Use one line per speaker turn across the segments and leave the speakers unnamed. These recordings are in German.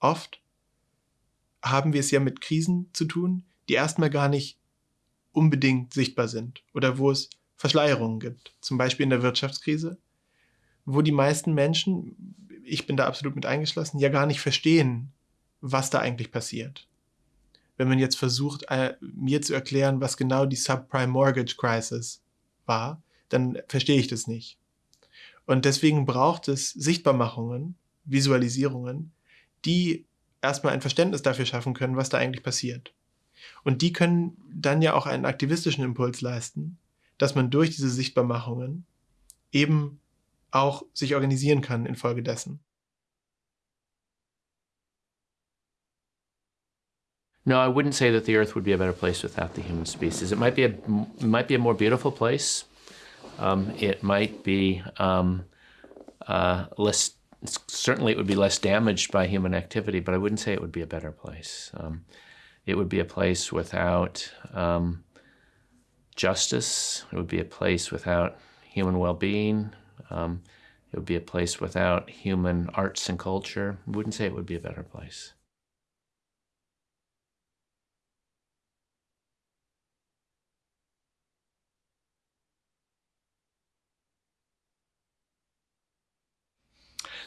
oft haben wir es ja mit Krisen zu tun, die erstmal gar nicht unbedingt sichtbar sind oder wo es Verschleierungen gibt. Zum Beispiel in der Wirtschaftskrise, wo die meisten Menschen, ich bin da absolut mit eingeschlossen, ja gar nicht verstehen, was da eigentlich passiert. Wenn man jetzt versucht, äh, mir zu erklären, was genau die Subprime Mortgage Crisis war, dann verstehe ich das nicht. Und deswegen braucht es Sichtbarmachungen, Visualisierungen, die erstmal ein Verständnis dafür schaffen können, was da eigentlich passiert. Und die können dann ja auch einen aktivistischen Impuls leisten, dass man durch diese Sichtbarmachungen eben auch sich organisieren kann infolgedessen.
No, I wouldn't say that the Earth would be a better place without the human species. It might be a, it might be a more beautiful place. Um, it might be um, uh, less, certainly it would be less damaged by human activity, but I wouldn't say it would be a better place. Um, it would be a place without um, justice. It would be a place without human well-being. Um, it would be a place without human arts and culture. I wouldn't say it would be a better place.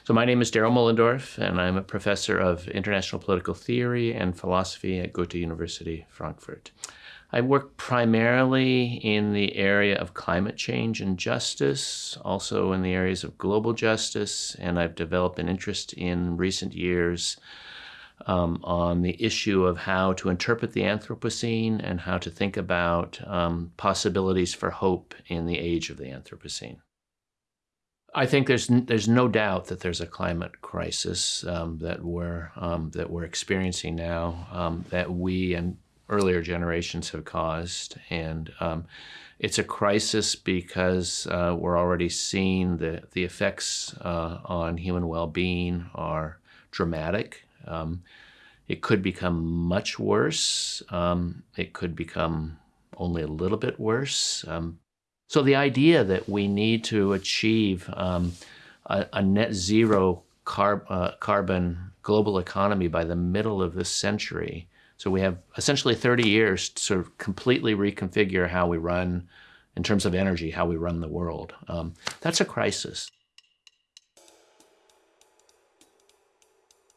So my name is Daryl Mullendorf, and I'm a professor of international political theory and philosophy at Goethe University, Frankfurt. I work primarily in the area of climate change and justice, also in the areas of global justice, and I've developed an interest in recent years um, on the issue of how to interpret the Anthropocene and how to think about um, possibilities for hope in the age of the Anthropocene. I think there's there's no doubt that there's a climate crisis um, that we're um, that we're experiencing now um, that we and earlier generations have caused, and um, it's a crisis because uh, we're already seeing the the effects uh, on human well-being are dramatic. Um, it could become much worse. Um, it could become only a little bit worse. So the idea that we need to achieve um, a, a, net zero carb, uh, carbon global economy by the middle of this century, so we have essentially 30 years to sort of completely reconfigure how we run, in terms of energy, how we run the world. Um, that's a crisis.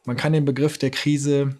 Man kann den Begriff der Krise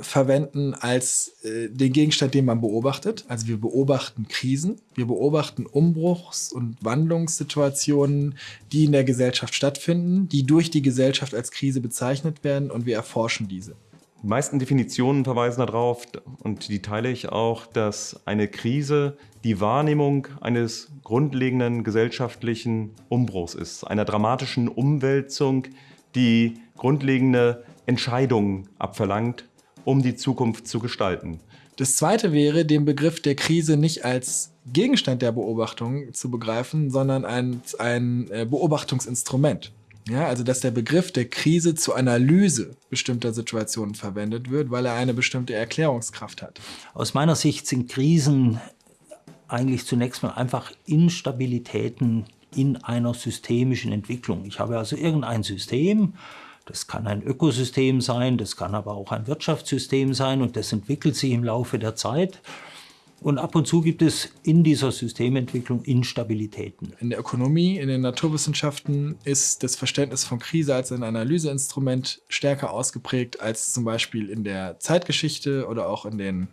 verwenden als äh, den Gegenstand, den man beobachtet. Also wir beobachten Krisen, wir beobachten Umbruchs- und Wandlungssituationen, die in der Gesellschaft stattfinden, die durch die Gesellschaft als Krise bezeichnet werden und wir erforschen diese.
Die meisten Definitionen verweisen darauf, und die teile ich auch, dass eine Krise die Wahrnehmung eines grundlegenden gesellschaftlichen Umbruchs ist, einer dramatischen Umwälzung, die grundlegende Entscheidungen abverlangt um die Zukunft zu gestalten.
Das zweite wäre, den Begriff der Krise nicht als Gegenstand der Beobachtung zu begreifen, sondern als ein äh, Beobachtungsinstrument. Ja, also dass der Begriff der Krise zur Analyse bestimmter Situationen verwendet wird, weil er eine bestimmte Erklärungskraft hat.
Aus meiner Sicht sind Krisen eigentlich zunächst mal einfach Instabilitäten in einer systemischen Entwicklung. Ich habe also irgendein System, das kann ein Ökosystem sein, das kann aber auch ein Wirtschaftssystem sein und das entwickelt sich im Laufe der Zeit. Und ab und zu gibt es in dieser Systementwicklung Instabilitäten.
In der Ökonomie, in den Naturwissenschaften ist das Verständnis von Krise als ein Analyseinstrument stärker ausgeprägt als zum Beispiel in der Zeitgeschichte oder auch in den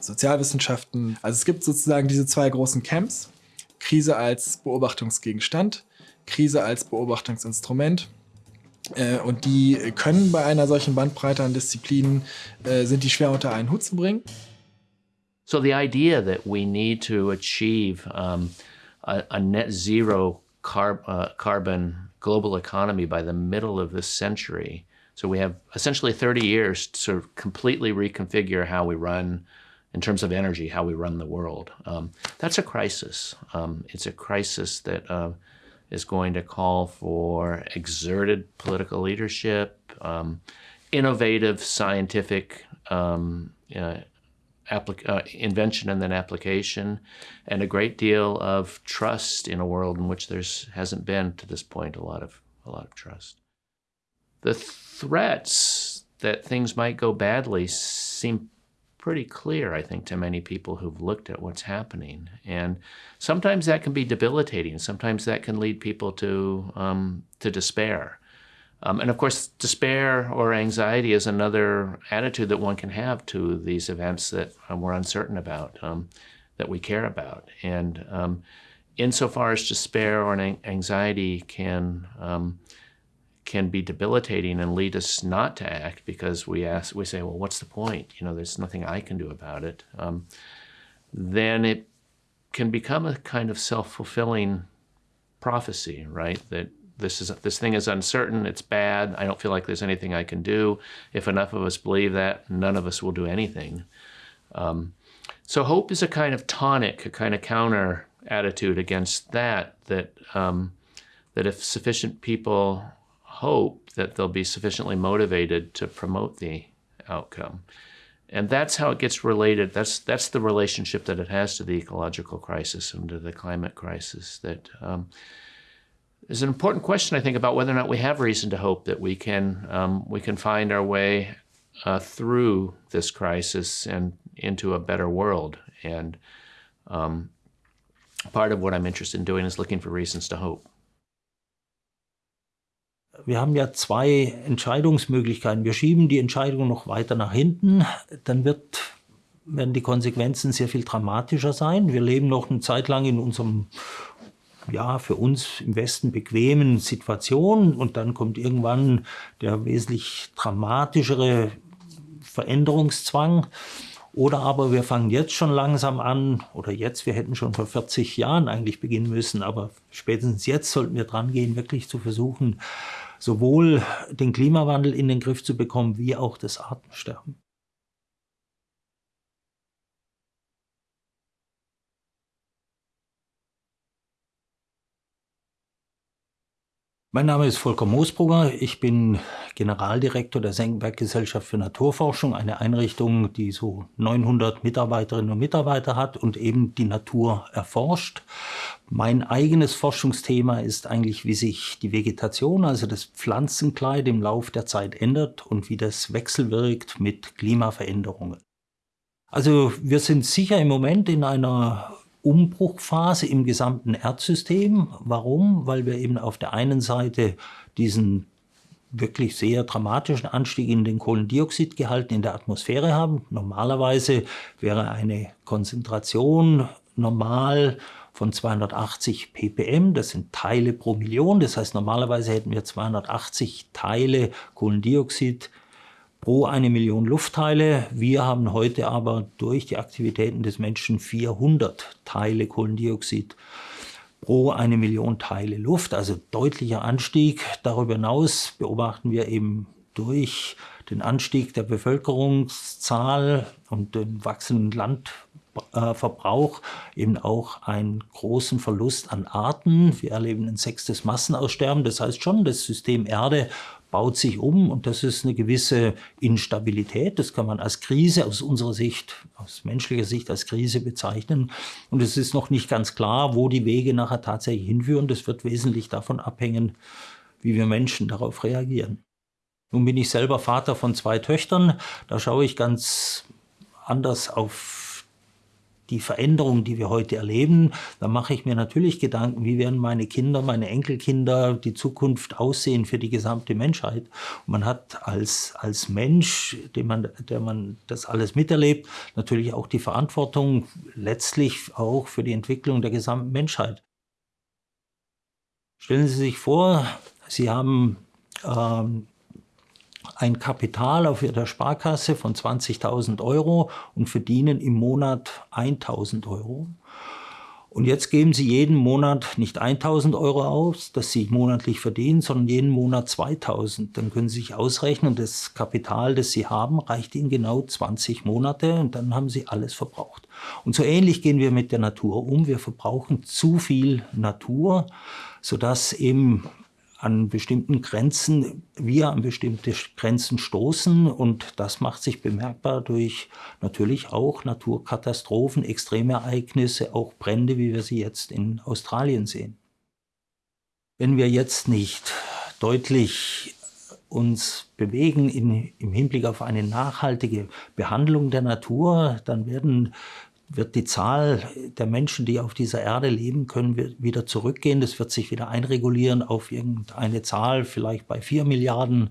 Sozialwissenschaften. Also es gibt sozusagen diese zwei großen Camps. Krise als Beobachtungsgegenstand, Krise als Beobachtungsinstrument und die können bei einer solchen Bandbreite an Disziplinen, äh, sind die schwer unter einen Hut zu bringen.
So the idea that we need to achieve um, a, a, net zero carb, uh, carbon global economy by the middle of this century. So we have essentially 30 years to sort of completely reconfigure how we run in terms of energy, how we run the world. Um, that's a crisis. Um, it's a crisis that uh, is going to call for exerted political leadership, um, innovative scientific um, uh, uh, invention and then application, and a great deal of trust in a world in which there hasn't been to this point a lot of a lot of trust. the threats that things might go badly seem pretty clear, I think, to many people who've looked at what's happening. And sometimes that can be debilitating. Sometimes that can lead people to um, to despair. Um, and of course, despair or anxiety is another attitude that one can have to these events that uh, we're uncertain about, um, that we care about. And um, insofar as despair or anxiety can um, can be debilitating and lead us not to act because we ask, we say, well, what's the point? You know, there's nothing I can do about it. Um, then it can become a kind of self-fulfilling prophecy, right? That this is this thing is uncertain, it's bad. I don't feel like there's anything I can do. If enough of us believe that, none of us will do anything. Um, so hope is a kind of tonic, a kind of counter attitude against that. That um, that if sufficient people hope that they'll be sufficiently motivated to promote the outcome. And that's how it gets related. That's that's the relationship that it has to the ecological crisis and to the climate crisis. That um, is an important question, I think, about whether or not we have reason to hope that we can um, we can find our way uh, through this crisis and into a better world. And um, part of what I'm interested in doing is looking for reasons to hope.
Wir haben ja zwei Entscheidungsmöglichkeiten. Wir schieben die Entscheidung noch weiter nach hinten, dann wird, werden die Konsequenzen sehr viel dramatischer sein. Wir leben noch eine Zeit lang in unserem, ja, für uns im Westen bequemen Situation und dann kommt irgendwann der wesentlich dramatischere Veränderungszwang. Oder aber wir fangen jetzt schon langsam an, oder jetzt, wir hätten schon vor 40 Jahren eigentlich beginnen müssen, aber spätestens jetzt sollten wir dran gehen, wirklich zu versuchen, sowohl den Klimawandel in den Griff zu bekommen, wie auch das Artensterben. Mein Name ist Volker Moosbrugger. Ich bin Generaldirektor der Senckenberg Gesellschaft für Naturforschung, eine Einrichtung, die so 900 Mitarbeiterinnen und Mitarbeiter hat und eben die Natur erforscht. Mein eigenes Forschungsthema ist eigentlich, wie sich die Vegetation, also das Pflanzenkleid im Lauf der Zeit ändert und wie das wechselwirkt mit Klimaveränderungen. Also wir sind sicher im Moment in einer Umbruchphase im gesamten Erdsystem. Warum? Weil wir eben auf der einen Seite diesen wirklich sehr dramatischen Anstieg in den Kohlendioxidgehalten in der Atmosphäre haben. Normalerweise wäre eine Konzentration normal von 280 ppm, das sind Teile pro Million, das heißt normalerweise hätten wir 280 Teile Kohlendioxid pro eine Million Luftteile. Wir haben heute aber durch die Aktivitäten des Menschen 400 Teile Kohlendioxid pro eine Million Teile Luft, also deutlicher Anstieg. Darüber hinaus beobachten wir eben durch den Anstieg der Bevölkerungszahl und den wachsenden Landverbrauch eben auch einen großen Verlust an Arten. Wir erleben ein sechstes Massenaussterben. Das heißt schon, das System Erde baut sich um und das ist eine gewisse Instabilität. Das kann man als Krise aus unserer Sicht, aus menschlicher Sicht als Krise bezeichnen. Und es ist noch nicht ganz klar, wo die Wege nachher tatsächlich hinführen. Das wird wesentlich davon abhängen, wie wir Menschen darauf reagieren. Nun bin ich selber Vater von zwei Töchtern. Da schaue ich ganz anders auf die Veränderung, die wir heute erleben, da mache ich mir natürlich Gedanken, wie werden meine Kinder, meine Enkelkinder, die Zukunft aussehen für die gesamte Menschheit. Und man hat als, als Mensch, dem man, der man das alles miterlebt, natürlich auch die Verantwortung letztlich auch für die Entwicklung der gesamten Menschheit. Stellen Sie sich vor, Sie haben ähm, ein Kapital auf Ihrer Sparkasse von 20.000 Euro und verdienen im Monat 1.000 Euro. Und jetzt geben Sie jeden Monat nicht 1000 Euro aus, das Sie monatlich verdienen, sondern jeden Monat 2000. Dann können Sie sich ausrechnen, das Kapital, das Sie haben, reicht Ihnen genau 20 Monate und dann haben Sie alles verbraucht. Und so ähnlich gehen wir mit der Natur um. Wir verbrauchen zu viel Natur, sodass eben an bestimmten Grenzen, wir an bestimmte Grenzen stoßen und das macht sich bemerkbar durch natürlich auch Naturkatastrophen, Extremereignisse, auch Brände, wie wir sie jetzt in Australien sehen. Wenn wir jetzt nicht deutlich uns bewegen in, im Hinblick auf eine nachhaltige Behandlung der Natur, dann werden wird die Zahl der Menschen, die auf dieser Erde leben können, wieder zurückgehen. Das wird sich wieder einregulieren auf irgendeine Zahl, vielleicht bei vier Milliarden,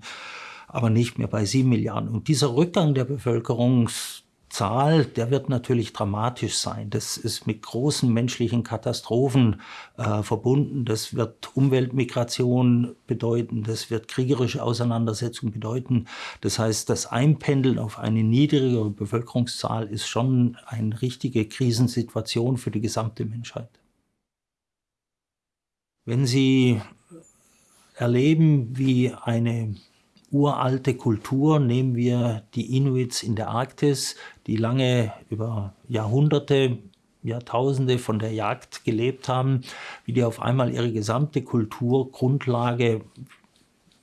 aber nicht mehr bei sieben Milliarden. Und dieser Rückgang der Bevölkerungs Zahl, der wird natürlich dramatisch sein. Das ist mit großen menschlichen Katastrophen äh, verbunden. Das wird Umweltmigration bedeuten. Das wird kriegerische Auseinandersetzungen bedeuten. Das heißt, das Einpendeln auf eine niedrigere Bevölkerungszahl ist schon eine richtige Krisensituation für die gesamte Menschheit. Wenn Sie erleben, wie eine uralte Kultur. Nehmen wir die Inuits in der Arktis, die lange über Jahrhunderte, Jahrtausende von der Jagd gelebt haben, wie die auf einmal ihre gesamte Kulturgrundlage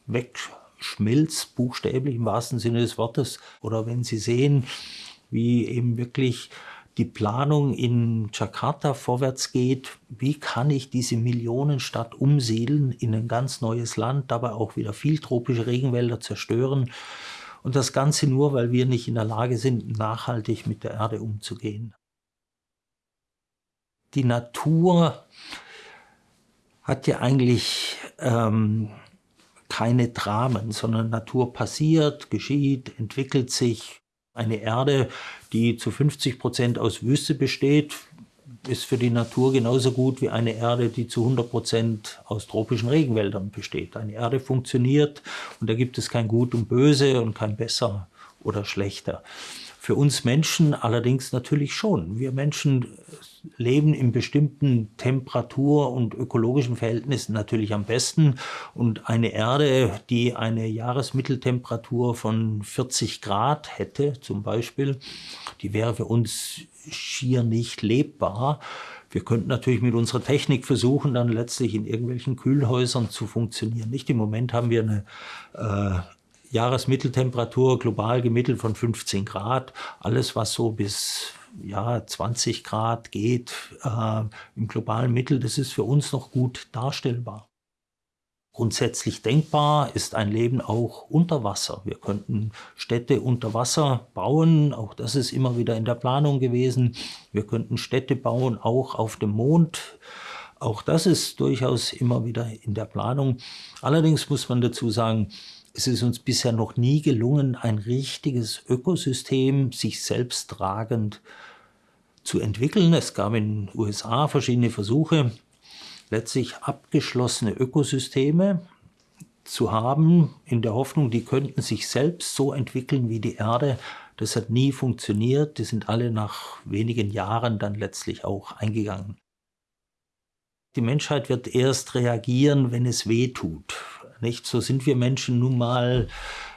wegschmilzt, buchstäblich im wahrsten Sinne des Wortes. Oder wenn Sie sehen, wie eben wirklich die Planung in Jakarta vorwärts geht, wie kann ich diese Millionenstadt umsiedeln in ein ganz neues Land, dabei auch wieder viel tropische Regenwälder zerstören. Und das Ganze nur, weil wir nicht in der Lage sind, nachhaltig mit der Erde umzugehen. Die Natur hat ja eigentlich ähm, keine Dramen, sondern Natur passiert, geschieht, entwickelt sich, eine Erde, die zu 50 Prozent aus Wüste besteht, ist für die Natur genauso gut wie eine Erde, die zu 100 Prozent aus tropischen Regenwäldern besteht. Eine Erde funktioniert und da gibt es kein Gut und Böse und kein Besser oder Schlechter. Für uns Menschen allerdings natürlich schon. Wir Menschen leben in bestimmten Temperatur- und ökologischen Verhältnissen natürlich am besten. Und eine Erde, die eine Jahresmitteltemperatur von 40 Grad hätte, zum Beispiel, die wäre für uns schier nicht lebbar. Wir könnten natürlich mit unserer Technik versuchen, dann letztlich in irgendwelchen Kühlhäusern zu funktionieren. Nicht im Moment haben wir eine äh, Jahresmitteltemperatur global gemittelt von 15 Grad. Alles, was so bis ja, 20 Grad geht äh, im globalen Mittel, das ist für uns noch gut darstellbar. Grundsätzlich denkbar ist ein Leben auch unter Wasser. Wir könnten Städte unter Wasser bauen, auch das ist immer wieder in der Planung gewesen. Wir könnten Städte bauen, auch auf dem Mond. Auch das ist durchaus immer wieder in der Planung. Allerdings muss man dazu sagen, es ist uns bisher noch nie gelungen, ein richtiges Ökosystem sich selbst tragend zu entwickeln. Es gab in den USA verschiedene Versuche, letztlich abgeschlossene Ökosysteme zu haben, in der Hoffnung, die könnten sich selbst so entwickeln wie die Erde. Das hat nie funktioniert. Die sind alle nach wenigen Jahren dann letztlich auch eingegangen. Die Menschheit wird erst reagieren, wenn es weh tut. Nicht? So sind wir Menschen nun mal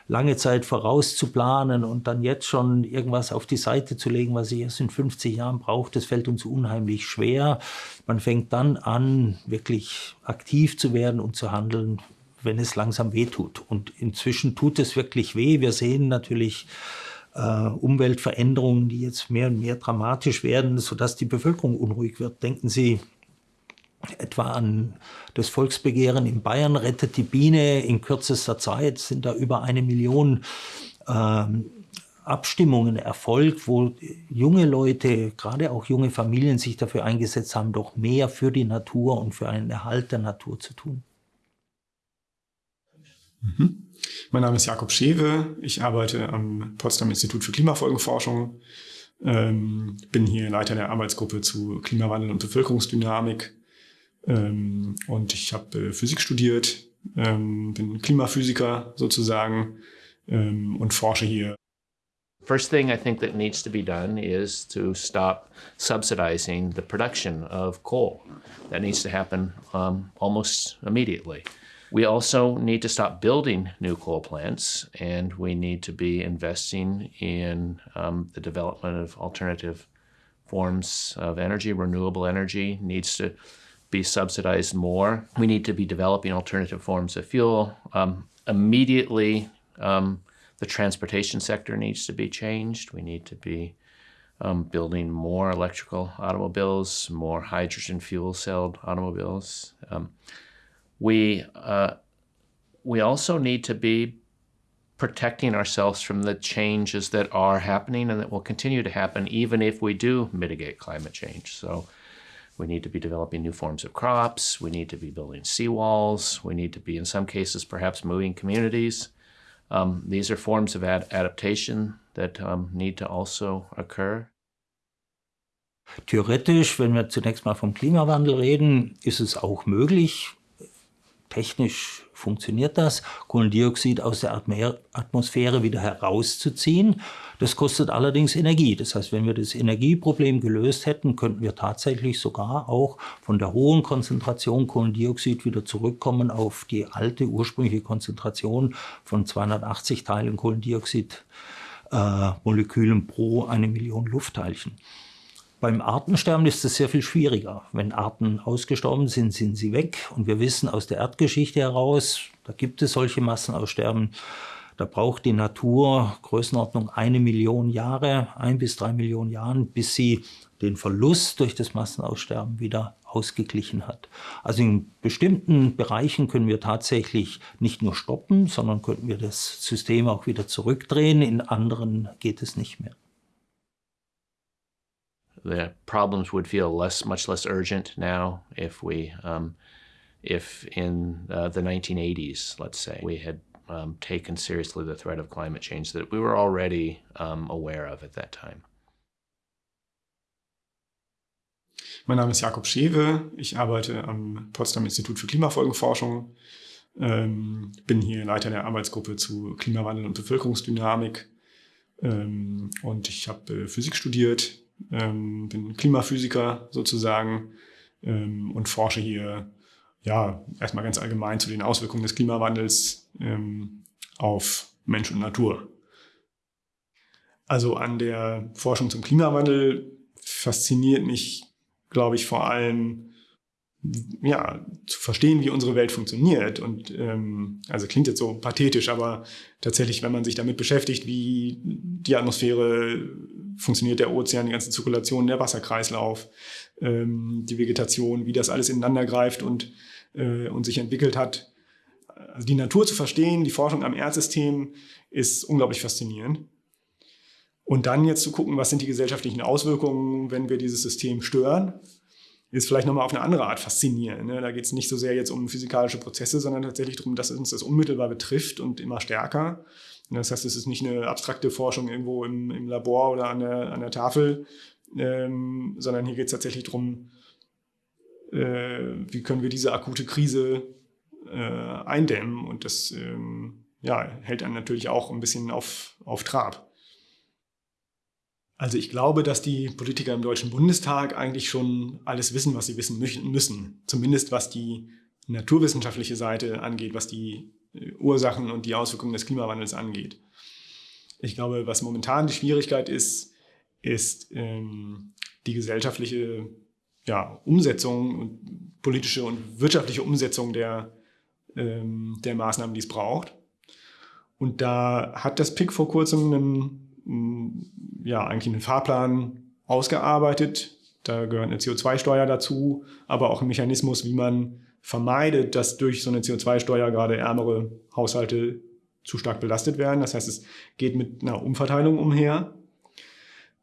lange Zeit vorauszuplanen und dann jetzt schon irgendwas auf die Seite zu legen, was ich erst in 50 Jahren brauche, das fällt uns unheimlich schwer. Man fängt dann an, wirklich aktiv zu werden und zu handeln, wenn es langsam weh tut. Und inzwischen tut es wirklich weh. Wir sehen natürlich äh, Umweltveränderungen, die jetzt mehr und mehr dramatisch werden, sodass die Bevölkerung unruhig wird. Denken Sie etwa an das Volksbegehren in Bayern rettet die Biene. In kürzester Zeit sind da über eine Million ähm, Abstimmungen erfolgt, wo junge Leute, gerade auch junge Familien sich dafür eingesetzt haben, doch mehr für die Natur und für einen Erhalt der Natur zu tun.
Mhm. Mein Name ist Jakob Schewe. Ich arbeite am Potsdam Institut für Klimafolgenforschung. Ähm, bin hier Leiter der Arbeitsgruppe zu Klimawandel und Bevölkerungsdynamik ähm, und ich habe äh, Physik studiert, ähm, bin Klimaphysiker sozusagen ähm, und forsche hier.
First thing I think that needs to be done is to stop subsidizing the production of coal. That needs to happen um, almost immediately. We also need to stop building new coal plants, and we need to be investing in um, the development of alternative forms of energy. Renewable energy needs to be subsidized more. We need to be developing alternative forms of fuel. Um, immediately, um, the transportation sector needs to be changed. We need to be um, building more electrical automobiles, more hydrogen fuel celled automobiles. Um, we, uh, we also need to be protecting ourselves from the changes that are happening and that will continue to happen even if we do mitigate climate change. So we need to be developing new forms of crops, we need to be building seawalls, we need to be, in some cases, perhaps moving communities. Um, these are forms of ad adaptation that um, need to also occur.
Theoretisch, wenn wir zunächst mal vom Klimawandel reden, ist es auch möglich, technisch funktioniert das, Kohlendioxid aus der Atmosphäre wieder herauszuziehen. Das kostet allerdings Energie. Das heißt, wenn wir das Energieproblem gelöst hätten, könnten wir tatsächlich sogar auch von der hohen Konzentration Kohlendioxid wieder zurückkommen auf die alte ursprüngliche Konzentration von 280 Teilen Kohlendioxid-Molekülen äh, pro eine Million Luftteilchen. Beim Artensterben ist es sehr viel schwieriger. Wenn Arten ausgestorben sind, sind sie weg. Und wir wissen aus der Erdgeschichte heraus, da gibt es solche Massenaussterben. Da braucht die Natur Größenordnung eine Million Jahre, ein bis drei Millionen Jahren, bis sie den Verlust durch das Massenaussterben wieder ausgeglichen hat. Also in bestimmten Bereichen können wir tatsächlich nicht nur stoppen, sondern könnten wir das System auch wieder zurückdrehen. In anderen geht es nicht mehr.
The problems would feel less, much less urgent now if we, um, if in uh, the 1980s, let's say, we had um, taken seriously the threat of climate change that we were already um, aware of at that time.
Mein Name ist Jakob Schewe. Ich arbeite am Potsdam Institut für Klimafolgenforschung. Ähm, bin hier Leiter der Arbeitsgruppe zu Klimawandel und Bevölkerungsdynamik. Ähm, und ich habe äh, Physik studiert, ähm, bin Klimaphysiker sozusagen ähm, und forsche hier ja erstmal ganz allgemein zu den Auswirkungen des Klimawandels ähm, auf Mensch und Natur. Also an der Forschung zum Klimawandel fasziniert mich, glaube ich, vor allem ja, zu verstehen, wie unsere Welt funktioniert. Und ähm, also klingt jetzt so pathetisch, aber tatsächlich, wenn man sich damit beschäftigt, wie die Atmosphäre funktioniert, der Ozean, die ganze Zirkulation, der Wasserkreislauf, ähm, die Vegetation, wie das alles ineinander greift und, äh, und sich entwickelt hat. Also die Natur zu verstehen, die Forschung am Erdsystem ist unglaublich faszinierend. Und dann jetzt zu gucken, was sind die gesellschaftlichen Auswirkungen, wenn wir dieses System stören ist vielleicht nochmal auf eine andere Art faszinierend. Ne? Da geht es nicht so sehr jetzt um physikalische Prozesse, sondern tatsächlich darum, dass uns das unmittelbar betrifft und immer stärker. Das heißt, es ist nicht eine abstrakte Forschung irgendwo im, im Labor oder an der, an der Tafel, ähm, sondern hier geht es tatsächlich darum, äh, wie können wir diese akute Krise äh, eindämmen. Und das ähm, ja, hält einen natürlich auch ein bisschen auf, auf Trab. Also ich glaube, dass die Politiker im Deutschen Bundestag eigentlich schon alles wissen, was sie wissen müssen. Zumindest was die naturwissenschaftliche Seite angeht, was die Ursachen und die Auswirkungen des Klimawandels angeht. Ich glaube, was momentan die Schwierigkeit ist, ist ähm, die gesellschaftliche ja, Umsetzung und politische und wirtschaftliche Umsetzung der, ähm, der Maßnahmen, die es braucht. Und da hat das PIC vor kurzem einen ja, eigentlich einen Fahrplan ausgearbeitet. Da gehört eine CO2-Steuer dazu, aber auch ein Mechanismus, wie man vermeidet, dass durch so eine CO2-Steuer gerade ärmere Haushalte zu stark belastet werden. Das heißt, es geht mit einer Umverteilung umher.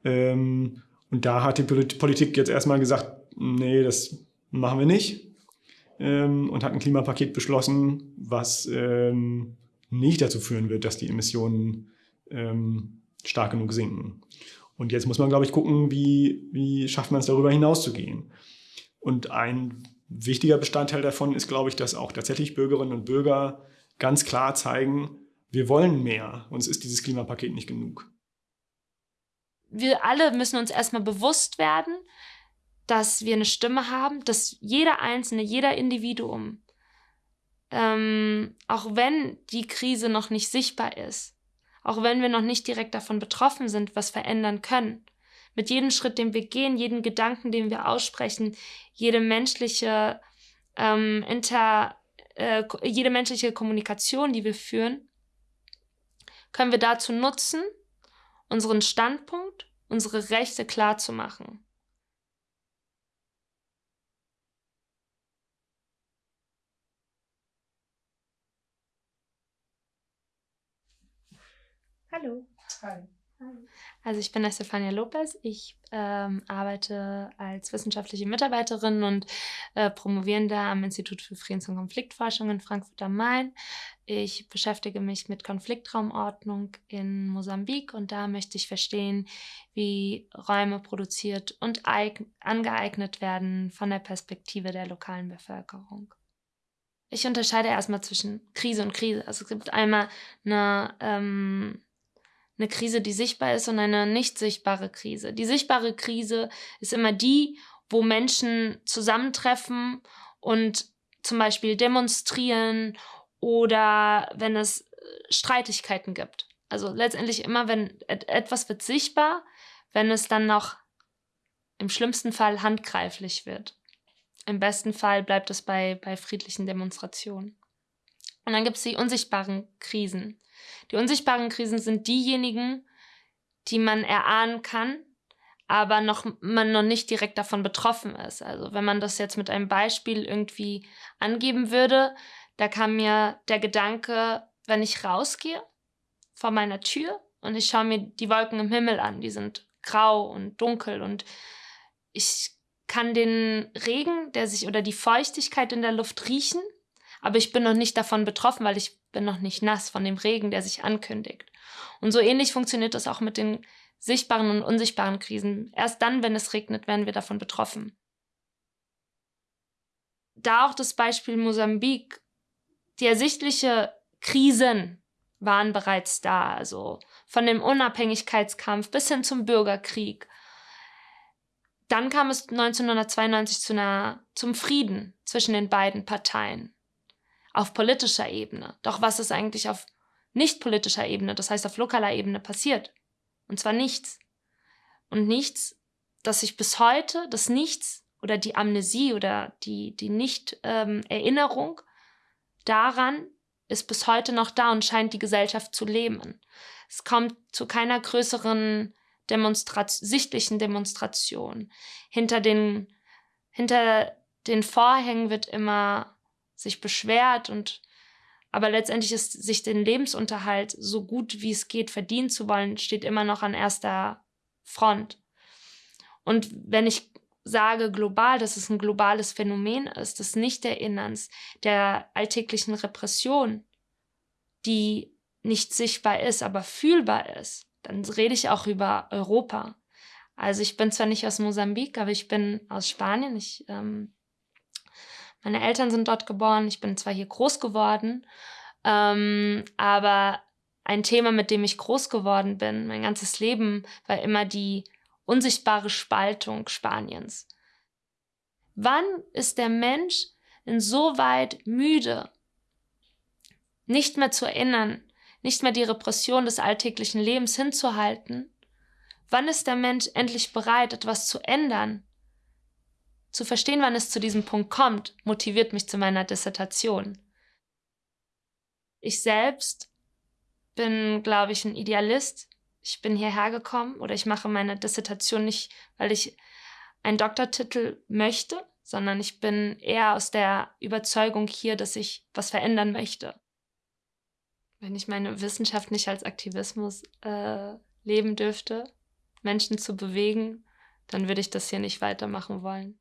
Ähm, und da hat die Politik jetzt erstmal gesagt, nee, das machen wir nicht. Ähm, und hat ein Klimapaket beschlossen, was ähm, nicht dazu führen wird, dass die Emissionen stark genug sinken. Und jetzt muss man, glaube ich, gucken, wie, wie schafft man es darüber hinaus zu gehen. Und ein wichtiger Bestandteil davon ist, glaube ich, dass auch tatsächlich Bürgerinnen und Bürger ganz klar zeigen, wir wollen mehr, uns ist dieses Klimapaket nicht genug.
Wir alle müssen uns erstmal bewusst werden, dass wir eine Stimme haben, dass jeder Einzelne, jeder Individuum, ähm, auch wenn die Krise noch nicht sichtbar ist, auch wenn wir noch nicht direkt davon betroffen sind, was verändern können. Mit jedem Schritt, den wir gehen, jeden Gedanken, den wir aussprechen, jede menschliche, ähm, inter, äh, jede menschliche Kommunikation, die wir führen, können wir dazu nutzen, unseren Standpunkt, unsere Rechte klar zu machen. Hallo. Hi. Also ich bin Estefania Lopez. Ich ähm, arbeite als wissenschaftliche Mitarbeiterin und äh, Promovierende am Institut für Friedens- und Konfliktforschung in Frankfurt am Main. Ich beschäftige mich mit Konfliktraumordnung in Mosambik und da möchte ich verstehen, wie Räume produziert und angeeignet werden von der Perspektive der lokalen Bevölkerung. Ich unterscheide erstmal zwischen Krise und Krise. Also es gibt einmal eine ähm, eine Krise, die sichtbar ist und eine nicht sichtbare Krise. Die sichtbare Krise ist immer die, wo Menschen zusammentreffen und zum Beispiel demonstrieren oder wenn es äh, Streitigkeiten gibt. Also letztendlich immer, wenn etwas wird sichtbar, wenn es dann noch im schlimmsten Fall handgreiflich wird. Im besten Fall bleibt es bei, bei friedlichen Demonstrationen. Und dann gibt es die unsichtbaren Krisen. Die unsichtbaren Krisen sind diejenigen, die man erahnen kann, aber noch, man noch nicht direkt davon betroffen ist. Also wenn man das jetzt mit einem Beispiel irgendwie angeben würde, da kam mir der Gedanke, wenn ich rausgehe vor meiner Tür und ich schaue mir die Wolken im Himmel an, die sind grau und dunkel und ich kann den Regen, der sich oder die Feuchtigkeit in der Luft riechen, aber ich bin noch nicht davon betroffen, weil ich bin noch nicht nass von dem Regen, der sich ankündigt. Und so ähnlich funktioniert das auch mit den sichtbaren und unsichtbaren Krisen. Erst dann, wenn es regnet, werden wir davon betroffen. Da auch das Beispiel Mosambik. Die ersichtliche Krisen waren bereits da, also von dem Unabhängigkeitskampf bis hin zum Bürgerkrieg. Dann kam es 1992 zu einer, zum Frieden zwischen den beiden Parteien auf politischer Ebene. Doch was ist eigentlich auf nicht politischer Ebene, das heißt auf lokaler Ebene passiert? Und zwar nichts. Und nichts, das sich bis heute, das Nichts oder die Amnesie oder die, die Nicht-Erinnerung ähm, daran ist bis heute noch da und scheint die Gesellschaft zu lähmen. Es kommt zu keiner größeren Demonstrat sichtlichen Demonstration. Hinter den, hinter den Vorhängen wird immer sich beschwert und aber letztendlich ist sich den Lebensunterhalt so gut wie es geht verdienen zu wollen, steht immer noch an erster Front. Und wenn ich sage global, dass es ein globales Phänomen ist, des Nichterinnerns, der alltäglichen Repression, die nicht sichtbar ist, aber fühlbar ist, dann rede ich auch über Europa. Also ich bin zwar nicht aus Mosambik, aber ich bin aus Spanien. Ich ähm, meine Eltern sind dort geboren, ich bin zwar hier groß geworden, ähm, aber ein Thema, mit dem ich groß geworden bin, mein ganzes Leben, war immer die unsichtbare Spaltung Spaniens. Wann ist der Mensch insoweit müde, nicht mehr zu erinnern, nicht mehr die Repression des alltäglichen Lebens hinzuhalten? Wann ist der Mensch endlich bereit, etwas zu ändern? Zu verstehen, wann es zu diesem Punkt kommt, motiviert mich zu meiner Dissertation. Ich selbst bin, glaube ich, ein Idealist. Ich bin hierher gekommen oder ich mache meine Dissertation nicht, weil ich einen Doktortitel möchte, sondern ich bin eher aus der Überzeugung hier, dass ich was verändern möchte. Wenn ich meine Wissenschaft nicht als Aktivismus äh, leben dürfte, Menschen zu bewegen, dann würde ich das hier nicht weitermachen wollen.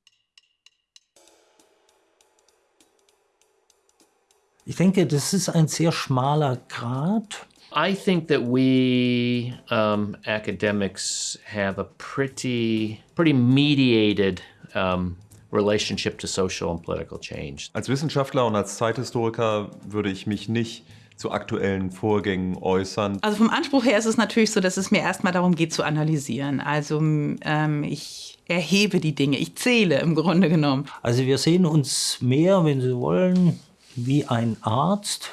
Ich denke, das ist ein sehr schmaler Grad.
I think that we um, academics have a pretty, pretty mediated um, relationship to social and political change.
Als Wissenschaftler und als Zeithistoriker würde ich mich nicht zu aktuellen Vorgängen äußern.
Also vom Anspruch her ist es natürlich so, dass es mir erstmal darum geht zu analysieren. Also ähm, ich erhebe die Dinge, ich zähle im Grunde genommen.
Also wir sehen uns mehr, wenn Sie wollen, wie ein Arzt,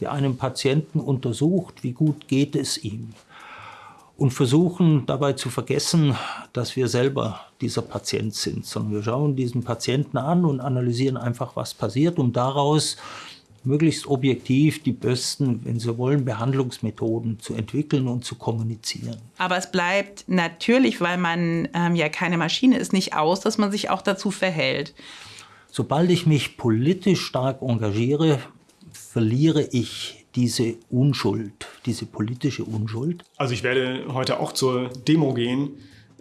der einen Patienten untersucht, wie gut geht es ihm. Und versuchen dabei zu vergessen, dass wir selber dieser Patient sind, sondern wir schauen diesen Patienten an und analysieren einfach, was passiert, um daraus möglichst objektiv die besten, wenn Sie wollen, Behandlungsmethoden zu entwickeln und zu kommunizieren.
Aber es bleibt natürlich, weil man ähm, ja keine Maschine ist, nicht aus, dass man sich auch dazu verhält.
Sobald ich mich politisch stark engagiere, verliere ich diese Unschuld, diese politische Unschuld?
Also ich werde heute auch zur Demo gehen,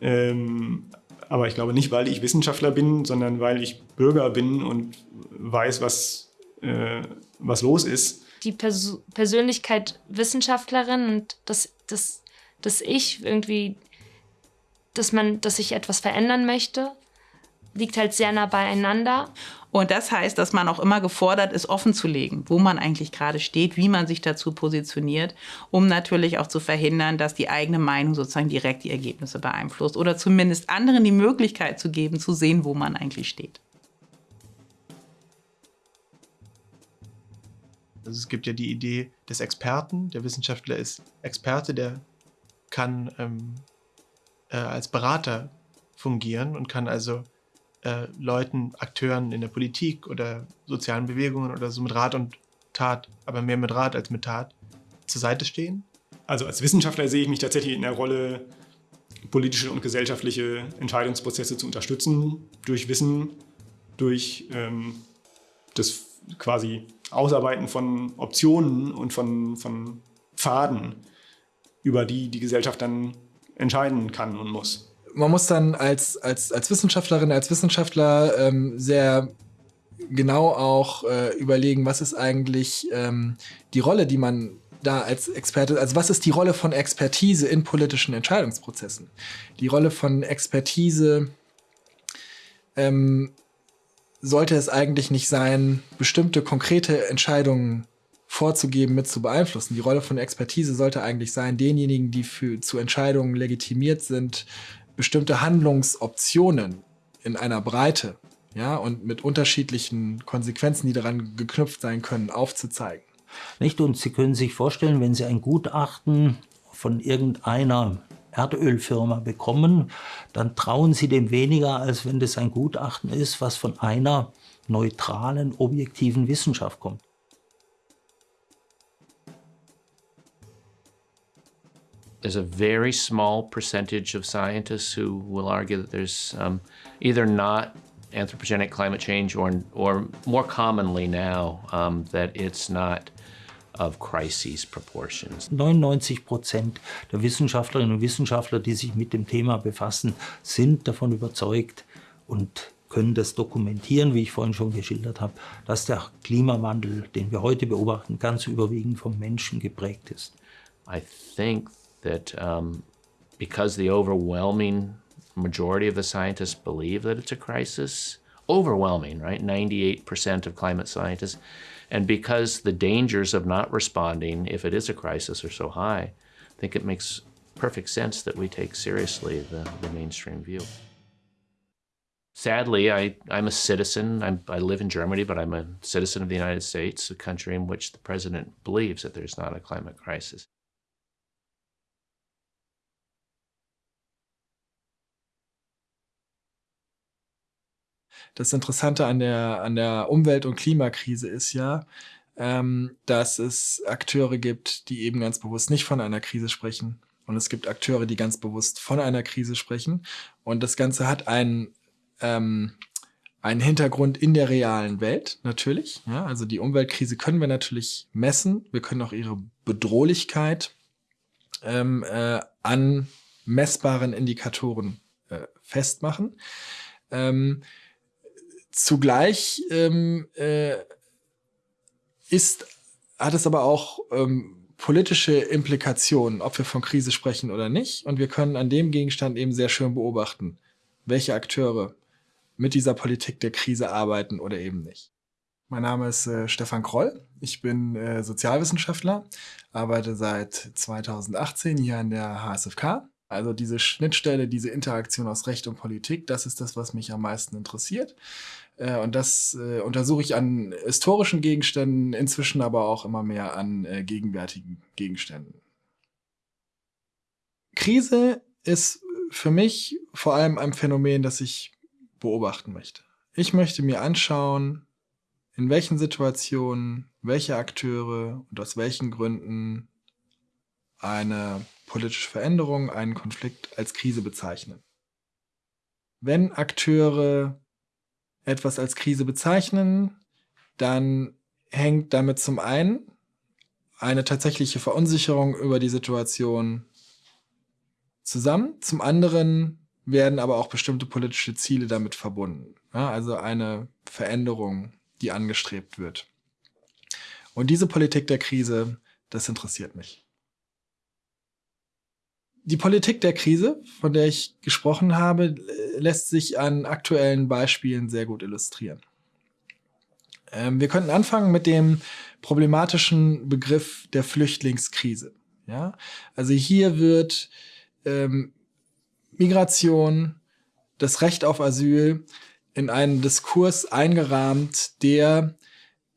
ähm, aber ich glaube nicht, weil ich Wissenschaftler bin, sondern weil ich Bürger bin und weiß, was, äh, was los ist.
Die Pers Persönlichkeit Wissenschaftlerin und das, das, das Ich irgendwie, dass man, dass ich etwas verändern möchte, liegt halt sehr nah beieinander.
Und das heißt, dass man auch immer gefordert ist, offen zu legen, wo man eigentlich gerade steht, wie man sich dazu positioniert, um natürlich auch zu verhindern, dass die eigene Meinung sozusagen direkt die Ergebnisse beeinflusst oder zumindest anderen die Möglichkeit zu geben, zu sehen, wo man eigentlich steht.
Also es gibt ja die Idee des Experten. Der Wissenschaftler ist Experte, der kann ähm, äh, als Berater fungieren und kann also äh, Leuten, Akteuren in der Politik oder sozialen Bewegungen oder so mit Rat und Tat, aber mehr mit Rat als mit Tat, zur Seite stehen?
Also als Wissenschaftler sehe ich mich tatsächlich in der Rolle, politische und gesellschaftliche Entscheidungsprozesse zu unterstützen, durch Wissen, durch ähm, das quasi Ausarbeiten von Optionen und von, von Pfaden, über die die Gesellschaft dann entscheiden kann und muss
man muss dann als, als, als Wissenschaftlerin, als Wissenschaftler ähm, sehr genau auch äh, überlegen, was ist eigentlich ähm, die Rolle, die man da als Experte, also was ist die Rolle von Expertise in politischen Entscheidungsprozessen? Die Rolle von Expertise ähm, sollte es eigentlich nicht sein, bestimmte konkrete Entscheidungen vorzugeben, mit zu beeinflussen. Die Rolle von Expertise sollte eigentlich sein, denjenigen, die für, zu Entscheidungen legitimiert sind, bestimmte Handlungsoptionen in einer Breite, ja, und mit unterschiedlichen Konsequenzen, die daran geknüpft sein können, aufzuzeigen.
Nicht? Und Sie können sich vorstellen, wenn Sie ein Gutachten von irgendeiner Erdölfirma bekommen, dann trauen Sie dem weniger, als wenn das ein Gutachten ist, was von einer neutralen, objektiven Wissenschaft kommt.
There's a very small percentage of scientists who will argue that there's um, either not anthropogenic climate change or, or more commonly now, um, that it's not of crises proportions.
99 Prozent der Wissenschaftlerinnen und Wissenschaftler, die sich mit dem Thema befassen, sind davon überzeugt und können das dokumentieren, wie ich vorhin schon geschildert habe, dass der Klimawandel, den wir heute beobachten, ganz überwiegend vom Menschen geprägt ist.
I think that um, because the overwhelming majority of the scientists believe that it's a crisis, overwhelming, right? 98% of climate scientists. And because the dangers of not responding, if it is a crisis, are so high, I think it makes perfect sense that we take seriously the, the mainstream view. Sadly, I, I'm a citizen. I'm, I live in Germany, but I'm a citizen of the United States, a country in which the president believes that there's not a climate crisis.
Das Interessante an der, an der Umwelt- und Klimakrise ist ja, ähm, dass es Akteure gibt, die eben ganz bewusst nicht von einer Krise sprechen. Und es gibt Akteure, die ganz bewusst von einer Krise sprechen. Und das Ganze hat einen, ähm, einen Hintergrund in der realen Welt, natürlich. Ja, also die Umweltkrise können wir natürlich messen. Wir können auch ihre Bedrohlichkeit ähm, äh, an messbaren Indikatoren äh, festmachen. Ähm, Zugleich ähm, äh, ist, hat es aber auch ähm, politische Implikationen, ob wir von Krise sprechen oder nicht. Und wir können an dem Gegenstand eben sehr schön beobachten, welche Akteure mit dieser Politik der Krise arbeiten oder eben nicht. Mein Name ist äh, Stefan Kroll. Ich bin äh, Sozialwissenschaftler, arbeite seit 2018 hier an der HSFK. Also diese Schnittstelle, diese Interaktion aus Recht und Politik, das ist das, was mich am meisten interessiert. Äh, und das äh, untersuche ich an historischen Gegenständen, inzwischen aber auch immer mehr an äh, gegenwärtigen Gegenständen. Krise ist für mich vor allem ein Phänomen, das ich beobachten möchte. Ich möchte mir anschauen, in welchen Situationen welche Akteure und aus welchen Gründen eine politische Veränderung, einen Konflikt als Krise bezeichnen. Wenn Akteure etwas als Krise bezeichnen, dann hängt damit zum einen eine tatsächliche Verunsicherung über die Situation zusammen. Zum anderen werden aber auch bestimmte politische Ziele damit verbunden. Ja, also eine Veränderung, die angestrebt wird. Und diese Politik der Krise, das interessiert mich. Die Politik der Krise, von der ich gesprochen habe, lässt sich an aktuellen Beispielen sehr gut illustrieren. Ähm, wir könnten anfangen mit dem problematischen Begriff der Flüchtlingskrise. Ja? Also hier wird ähm, Migration, das Recht auf Asyl in einen Diskurs eingerahmt, der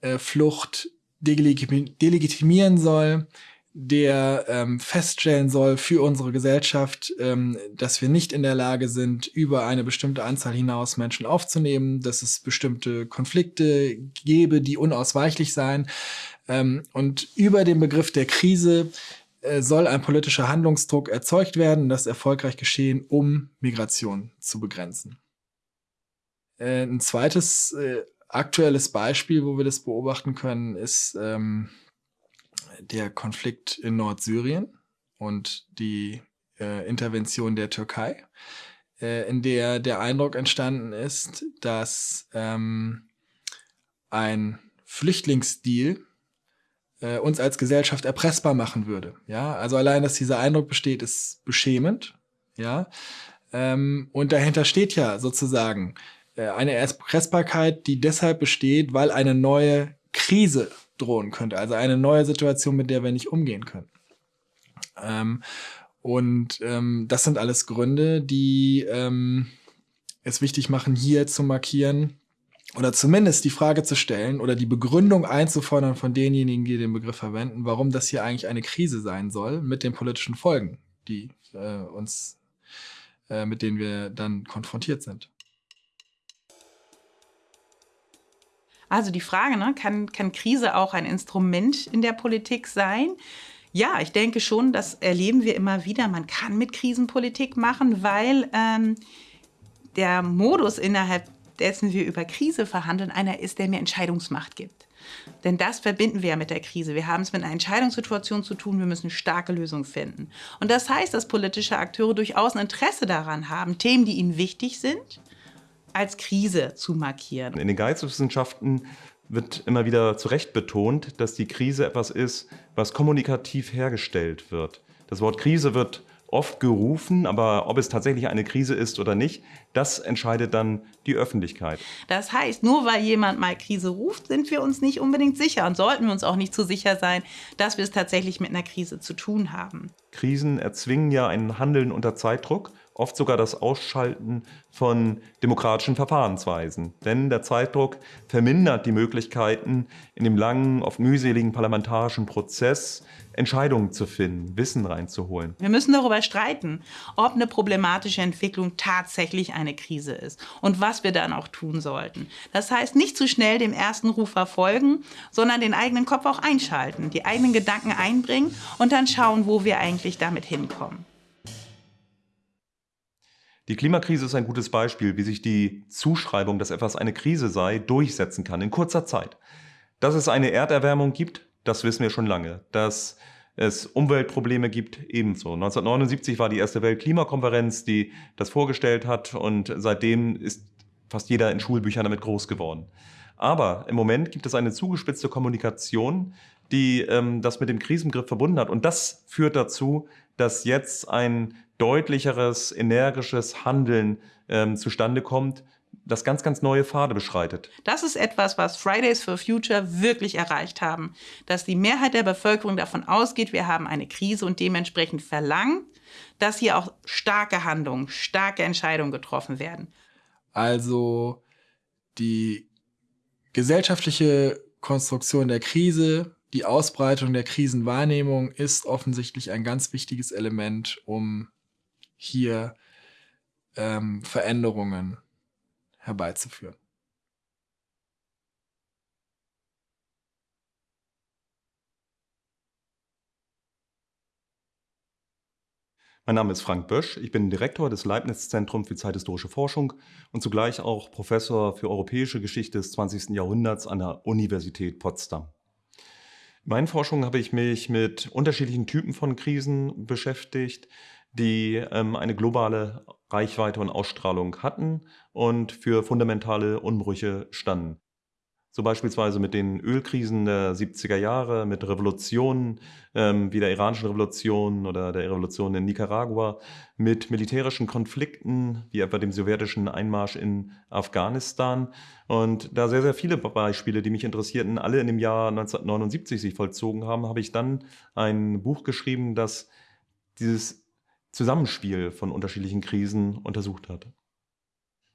äh, Flucht delegitimieren soll, der ähm, feststellen soll für unsere Gesellschaft, ähm, dass wir nicht in der Lage sind, über eine bestimmte Anzahl hinaus Menschen aufzunehmen, dass es bestimmte Konflikte gäbe, die unausweichlich seien. Ähm, und über den Begriff der Krise äh, soll ein politischer Handlungsdruck erzeugt werden, das erfolgreich geschehen, um Migration zu begrenzen. Äh, ein zweites äh, aktuelles Beispiel, wo wir das beobachten können, ist ähm, der Konflikt in Nordsyrien und die äh, Intervention der Türkei, äh, in der der Eindruck entstanden ist, dass ähm, ein Flüchtlingsdeal äh, uns als Gesellschaft erpressbar machen würde. Ja, also allein, dass dieser Eindruck besteht, ist beschämend. Ja, ähm, und dahinter steht ja sozusagen äh, eine Erpressbarkeit, die deshalb besteht, weil eine neue Krise drohen könnte. Also eine neue Situation, mit der wir nicht umgehen können. Ähm, und ähm, das sind alles Gründe, die ähm, es wichtig machen, hier zu markieren oder zumindest die Frage zu stellen oder die Begründung einzufordern von denjenigen, die den Begriff verwenden, warum das hier eigentlich eine Krise sein soll mit den politischen Folgen, die äh, uns, äh, mit denen wir dann konfrontiert sind.
Also die Frage, ne, kann, kann Krise auch ein Instrument in der Politik sein? Ja, ich denke schon, das erleben wir immer wieder. Man kann mit Krisenpolitik machen, weil ähm, der Modus, innerhalb dessen wir über Krise verhandeln, einer ist, der mir Entscheidungsmacht gibt. Denn das verbinden wir ja mit der Krise. Wir haben es mit einer Entscheidungssituation zu tun. Wir müssen starke Lösungen finden. Und das heißt, dass politische Akteure durchaus ein Interesse daran haben, Themen, die ihnen wichtig sind, als Krise zu markieren.
In den Geisteswissenschaften wird immer wieder zu Recht betont, dass die Krise etwas ist, was kommunikativ hergestellt wird. Das Wort Krise wird oft gerufen, aber ob es tatsächlich eine Krise ist oder nicht, das entscheidet dann die Öffentlichkeit.
Das heißt, nur weil jemand mal Krise ruft, sind wir uns nicht unbedingt sicher und sollten wir uns auch nicht zu so sicher sein, dass wir es tatsächlich mit einer Krise zu tun haben.
Krisen erzwingen ja ein Handeln unter Zeitdruck oft sogar das Ausschalten von demokratischen Verfahrensweisen. Denn der Zeitdruck vermindert die Möglichkeiten, in dem langen, oft mühseligen parlamentarischen Prozess Entscheidungen zu finden, Wissen reinzuholen.
Wir müssen darüber streiten, ob eine problematische Entwicklung tatsächlich eine Krise ist und was wir dann auch tun sollten. Das heißt, nicht zu schnell dem ersten Ruf verfolgen, sondern den eigenen Kopf auch einschalten, die eigenen Gedanken einbringen und dann schauen, wo wir eigentlich damit hinkommen.
Die Klimakrise ist ein gutes Beispiel, wie sich die Zuschreibung, dass etwas eine Krise sei, durchsetzen kann in kurzer Zeit. Dass es eine Erderwärmung gibt, das wissen wir schon lange. Dass es Umweltprobleme gibt, ebenso. 1979 war die erste Weltklimakonferenz, die das vorgestellt hat und seitdem ist fast jeder in Schulbüchern damit groß geworden. Aber im Moment gibt es eine zugespitzte Kommunikation, die ähm, das mit dem Krisenbegriff verbunden hat. Und das führt dazu, dass jetzt ein deutlicheres, energisches Handeln ähm, zustande kommt, das ganz, ganz neue Pfade beschreitet.
Das ist etwas, was Fridays for Future wirklich erreicht haben. Dass die Mehrheit der Bevölkerung davon ausgeht, wir haben eine Krise und dementsprechend verlangt, dass hier auch starke Handlungen, starke Entscheidungen getroffen werden.
Also die gesellschaftliche Konstruktion der Krise, die Ausbreitung der Krisenwahrnehmung ist offensichtlich ein ganz wichtiges Element, um hier ähm, Veränderungen herbeizuführen.
Mein Name ist Frank Bösch, ich bin Direktor des Leibniz-Zentrums für zeithistorische Forschung und zugleich auch Professor für europäische Geschichte des 20. Jahrhunderts an der Universität Potsdam. In meinen Forschungen habe ich mich mit unterschiedlichen Typen von Krisen beschäftigt, die ähm, eine globale Reichweite und Ausstrahlung hatten und für fundamentale Umbrüche standen. So beispielsweise mit den Ölkrisen der 70er Jahre, mit Revolutionen ähm, wie der iranischen Revolution oder der Revolution in Nicaragua, mit militärischen Konflikten wie etwa dem sowjetischen Einmarsch in Afghanistan. Und da sehr, sehr viele Beispiele, die mich interessierten, alle in dem Jahr 1979 sich vollzogen haben, habe ich dann ein Buch geschrieben, das dieses Zusammenspiel von unterschiedlichen Krisen untersucht hat.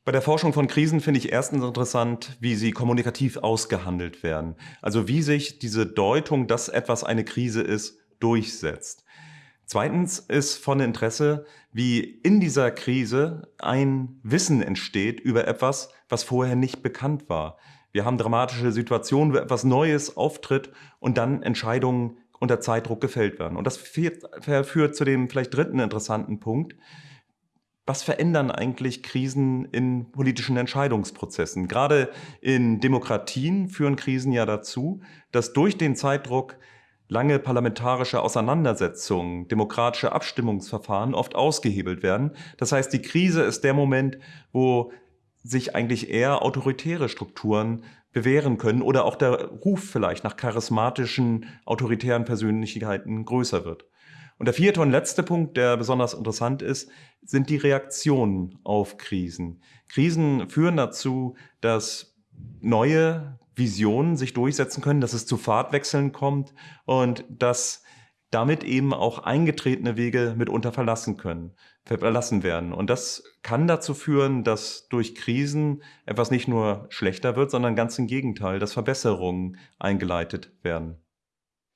Bei der Forschung von Krisen finde ich erstens interessant, wie sie kommunikativ ausgehandelt werden. Also wie sich diese Deutung, dass etwas eine Krise ist, durchsetzt. Zweitens ist von Interesse, wie in dieser Krise ein Wissen entsteht über etwas, was vorher nicht bekannt war. Wir haben dramatische Situationen, wo etwas Neues auftritt und dann Entscheidungen unter Zeitdruck gefällt werden. Und das führt zu dem vielleicht dritten interessanten Punkt, was verändern eigentlich Krisen in politischen Entscheidungsprozessen? Gerade in Demokratien führen Krisen ja dazu, dass durch den Zeitdruck lange parlamentarische Auseinandersetzungen, demokratische Abstimmungsverfahren oft ausgehebelt werden. Das heißt, die Krise ist der Moment, wo sich eigentlich eher autoritäre Strukturen bewähren können oder auch der Ruf vielleicht nach charismatischen, autoritären Persönlichkeiten größer wird. Und der vierte und letzte Punkt, der besonders interessant ist, sind die Reaktionen auf Krisen. Krisen führen dazu, dass neue Visionen sich durchsetzen können, dass es zu Fahrtwechseln kommt und dass damit eben auch eingetretene Wege mitunter verlassen können, verlassen werden. Und das kann dazu führen, dass durch Krisen etwas nicht nur schlechter wird, sondern ganz im Gegenteil, dass Verbesserungen eingeleitet werden.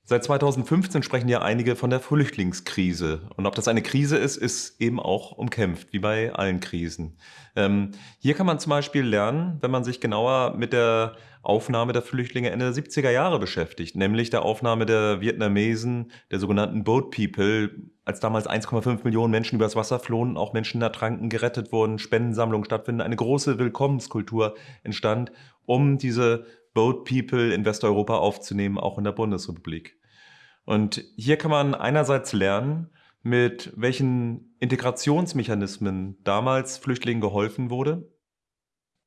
Seit 2015 sprechen ja einige von der Flüchtlingskrise. Und ob das eine Krise ist, ist eben auch umkämpft, wie bei allen Krisen. Ähm, hier kann man zum Beispiel lernen, wenn man sich genauer mit der Aufnahme der Flüchtlinge Ende der 70er Jahre beschäftigt, nämlich der Aufnahme der Vietnamesen, der sogenannten Boat People, als damals 1,5 Millionen Menschen übers Wasser flohen, auch Menschen ertranken, gerettet wurden, Spendensammlungen stattfinden, eine große Willkommenskultur entstand, um diese Boat People in Westeuropa aufzunehmen, auch in der Bundesrepublik. Und hier kann man einerseits lernen, mit welchen Integrationsmechanismen damals Flüchtlingen geholfen wurde,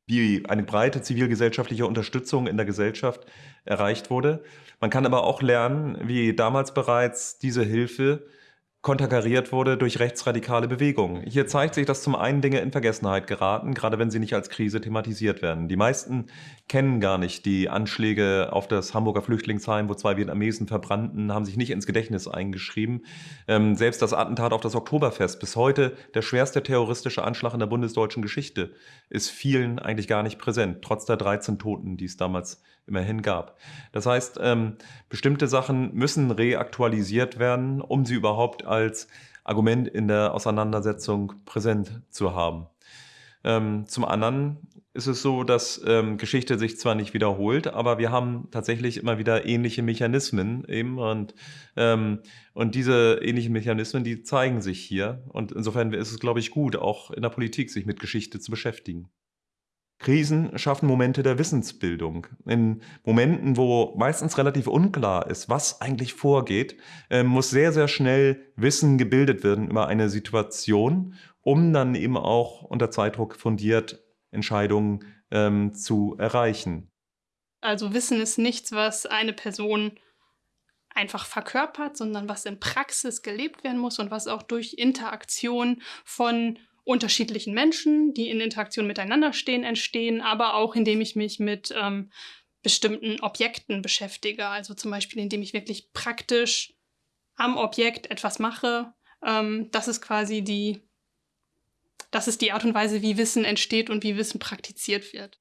wie eine breite zivilgesellschaftliche Unterstützung in der Gesellschaft erreicht wurde. Man kann aber auch lernen, wie damals bereits diese Hilfe konterkariert wurde durch rechtsradikale Bewegungen. Hier zeigt sich, dass zum einen Dinge in Vergessenheit geraten, gerade wenn sie nicht als Krise thematisiert werden. Die meisten kennen gar nicht die Anschläge auf das Hamburger Flüchtlingsheim, wo zwei Vietnamesen verbrannten, haben sich nicht ins Gedächtnis eingeschrieben. Ähm, selbst das Attentat auf das Oktoberfest, bis heute der schwerste terroristische Anschlag in der bundesdeutschen Geschichte, ist vielen eigentlich gar nicht präsent, trotz der 13 Toten, die es damals immerhin gab. Das heißt, ähm, bestimmte Sachen müssen reaktualisiert werden, um sie überhaupt als Argument in der Auseinandersetzung präsent zu haben. Ähm, zum anderen ist es so, dass ähm, Geschichte sich zwar nicht wiederholt, aber wir haben tatsächlich immer wieder ähnliche Mechanismen eben und, ähm, und diese ähnlichen Mechanismen, die zeigen sich hier. Und insofern ist es, glaube ich, gut, auch in der Politik sich mit Geschichte zu beschäftigen. Krisen schaffen Momente der Wissensbildung. In Momenten, wo meistens relativ unklar ist, was eigentlich vorgeht, äh, muss sehr, sehr schnell Wissen gebildet werden über eine Situation, um dann eben auch unter Zeitdruck fundiert Entscheidungen ähm, zu erreichen.
Also Wissen ist nichts, was eine Person einfach verkörpert, sondern was in Praxis gelebt werden muss und was auch durch Interaktion von unterschiedlichen Menschen, die in Interaktion miteinander stehen, entstehen, aber auch indem ich mich mit ähm, bestimmten Objekten beschäftige. Also zum Beispiel, indem ich wirklich praktisch am Objekt etwas mache. Ähm, das ist quasi die, das ist die Art und Weise, wie Wissen entsteht und wie Wissen praktiziert wird.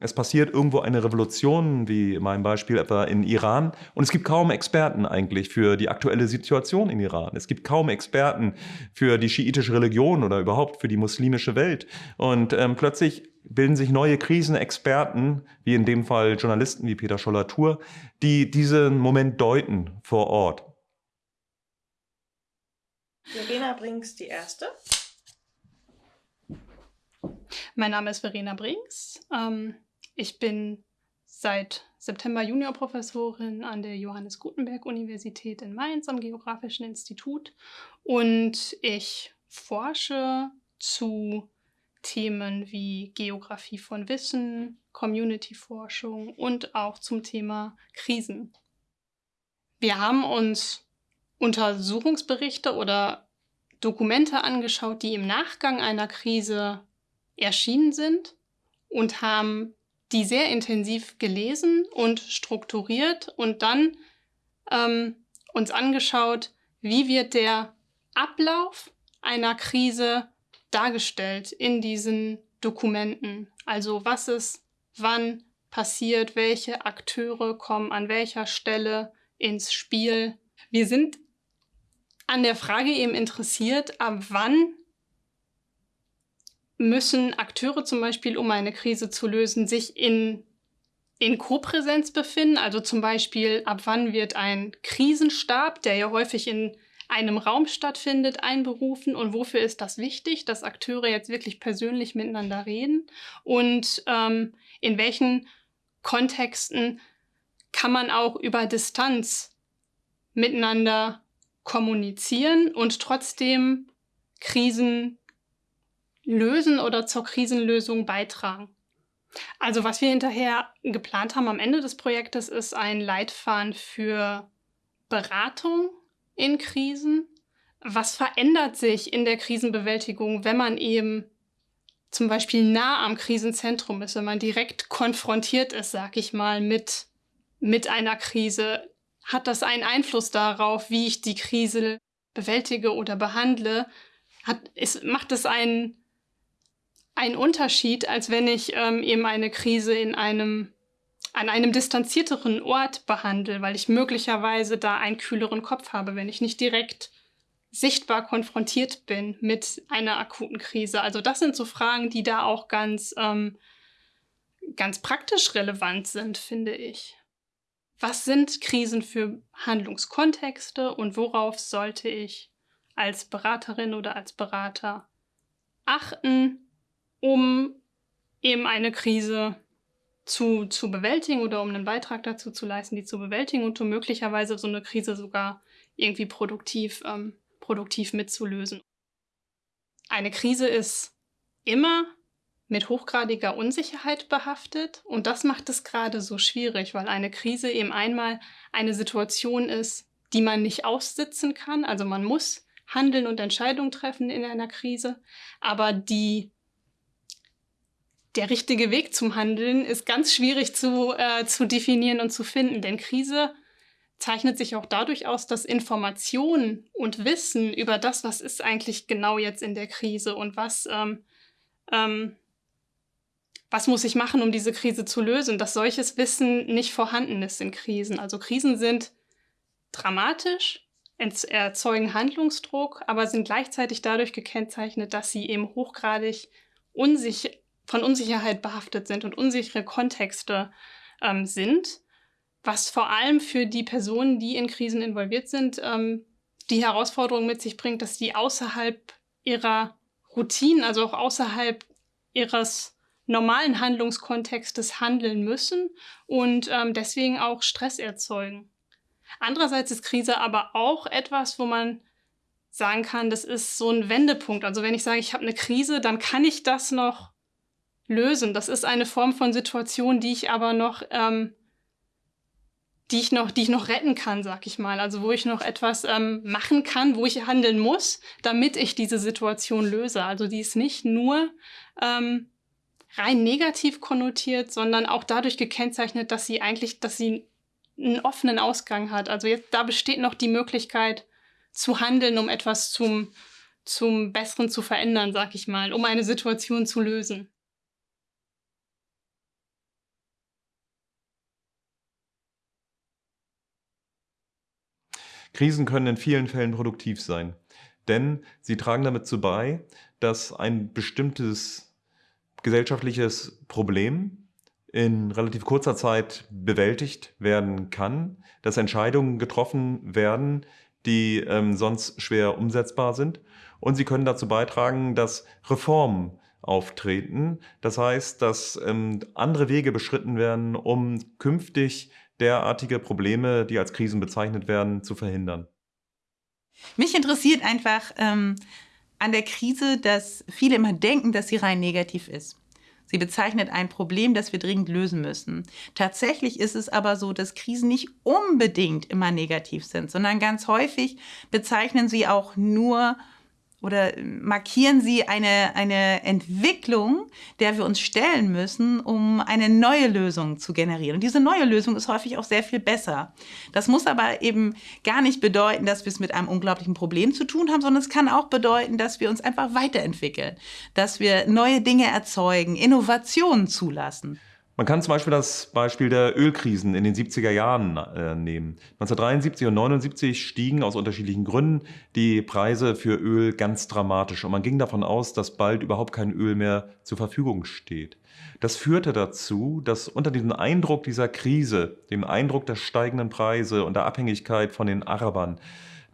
Es passiert irgendwo eine Revolution, wie in meinem Beispiel etwa in Iran, und es gibt kaum Experten eigentlich für die aktuelle Situation in Iran. Es gibt kaum Experten für die schiitische Religion oder überhaupt für die muslimische Welt. Und ähm, plötzlich bilden sich neue Krisenexperten, wie in dem Fall Journalisten wie Peter Scholler-Tour, die diesen Moment deuten vor Ort.
Verena Brinks, die erste.
Mein Name ist Verena Brinks. Ähm, ich bin seit September Juniorprofessorin an der Johannes Gutenberg Universität in Mainz am Geografischen Institut und ich forsche zu Themen wie Geografie von Wissen, Community-Forschung und auch zum Thema Krisen. Wir haben uns Untersuchungsberichte oder Dokumente angeschaut, die im Nachgang einer Krise erschienen sind und haben die sehr intensiv gelesen und strukturiert und dann ähm, uns angeschaut, wie wird der Ablauf einer Krise dargestellt in diesen Dokumenten. Also was ist wann passiert, welche Akteure kommen an welcher Stelle ins Spiel. Wir sind an der Frage eben interessiert, ab wann müssen Akteure zum Beispiel, um eine Krise zu lösen, sich in, in Kopräsenz befinden. Also zum Beispiel, ab wann wird ein Krisenstab, der ja häufig in einem Raum stattfindet, einberufen und wofür ist das wichtig, dass Akteure jetzt wirklich persönlich miteinander reden und ähm, in welchen Kontexten kann man auch über Distanz miteinander kommunizieren und trotzdem Krisen lösen oder zur Krisenlösung beitragen. Also was wir hinterher geplant haben am Ende des Projektes ist ein Leitfaden für Beratung in Krisen. Was verändert sich in der Krisenbewältigung, wenn man eben zum Beispiel nah am Krisenzentrum ist, wenn man direkt konfrontiert ist, sag ich mal, mit, mit einer Krise? Hat das einen Einfluss darauf, wie ich die Krise bewältige oder behandle? Hat, ist, macht es einen ein Unterschied, als wenn ich ähm, eben eine Krise in einem an einem distanzierteren Ort behandle, weil ich möglicherweise da einen kühleren Kopf habe, wenn ich nicht direkt sichtbar konfrontiert bin mit einer akuten Krise. Also das sind so Fragen, die da auch ganz, ähm, ganz praktisch relevant sind, finde ich. Was sind Krisen für Handlungskontexte und worauf sollte ich als Beraterin oder als Berater achten, um eben eine Krise zu, zu bewältigen oder um einen Beitrag dazu zu leisten, die zu bewältigen und um möglicherweise so eine Krise sogar irgendwie produktiv, ähm, produktiv mitzulösen. Eine Krise ist immer mit hochgradiger Unsicherheit behaftet und das macht es gerade so schwierig, weil eine Krise eben einmal eine Situation ist, die man nicht aussitzen kann. Also man muss handeln und Entscheidungen treffen in einer Krise, aber die der richtige Weg zum Handeln ist ganz schwierig zu, äh, zu definieren und zu finden, denn Krise zeichnet sich auch dadurch aus, dass Informationen und Wissen über das, was ist eigentlich genau jetzt in der Krise und was, ähm, ähm, was muss ich machen, um diese Krise zu lösen, dass solches Wissen nicht vorhanden ist in Krisen. Also Krisen sind dramatisch, erzeugen Handlungsdruck, aber sind gleichzeitig dadurch gekennzeichnet, dass sie eben hochgradig unsicher von Unsicherheit behaftet sind und unsichere Kontexte ähm, sind, was vor allem für die Personen, die in Krisen involviert sind, ähm, die Herausforderung mit sich bringt, dass die außerhalb ihrer Routinen, also auch außerhalb ihres normalen Handlungskontextes handeln müssen und ähm, deswegen auch Stress erzeugen. Andererseits ist Krise aber auch etwas, wo man sagen kann, das ist so ein Wendepunkt. Also wenn ich sage, ich habe eine Krise, dann kann ich das noch lösen. Das ist eine Form von Situation, die ich aber noch, ähm, die ich noch, die ich noch retten kann, sag ich mal. Also wo ich noch etwas ähm, machen kann, wo ich handeln muss, damit ich diese Situation löse. Also die ist nicht nur ähm, rein negativ konnotiert, sondern auch dadurch gekennzeichnet, dass sie eigentlich, dass sie einen offenen Ausgang hat. Also jetzt da besteht noch die Möglichkeit zu handeln, um etwas zum zum Besseren zu verändern, sag ich mal, um eine Situation zu lösen.
Krisen können in vielen Fällen produktiv sein, denn sie tragen damit zu bei, dass ein bestimmtes gesellschaftliches Problem in relativ kurzer Zeit bewältigt werden kann, dass Entscheidungen getroffen werden, die ähm, sonst schwer umsetzbar sind. Und sie können dazu beitragen, dass Reformen auftreten. Das heißt, dass ähm, andere Wege beschritten werden, um künftig derartige Probleme, die als Krisen bezeichnet werden, zu verhindern.
Mich interessiert einfach ähm, an der Krise, dass viele immer denken, dass sie rein negativ ist. Sie bezeichnet ein Problem, das wir dringend lösen müssen. Tatsächlich ist es aber so, dass Krisen nicht unbedingt immer negativ sind, sondern ganz häufig bezeichnen sie auch nur oder markieren Sie eine, eine Entwicklung, der wir uns stellen müssen, um eine neue Lösung zu generieren. Und diese neue Lösung ist häufig auch sehr viel besser. Das muss aber eben gar nicht bedeuten, dass wir es mit einem unglaublichen Problem zu tun haben, sondern es kann auch bedeuten, dass wir uns einfach weiterentwickeln, dass wir neue Dinge erzeugen, Innovationen zulassen.
Man kann zum Beispiel das Beispiel der Ölkrisen in den 70er Jahren äh, nehmen. 1973 und 1979 stiegen aus unterschiedlichen Gründen die Preise für Öl ganz dramatisch und man ging davon aus, dass bald überhaupt kein Öl mehr zur Verfügung steht. Das führte dazu, dass unter diesem Eindruck dieser Krise, dem Eindruck der steigenden Preise und der Abhängigkeit von den Arabern,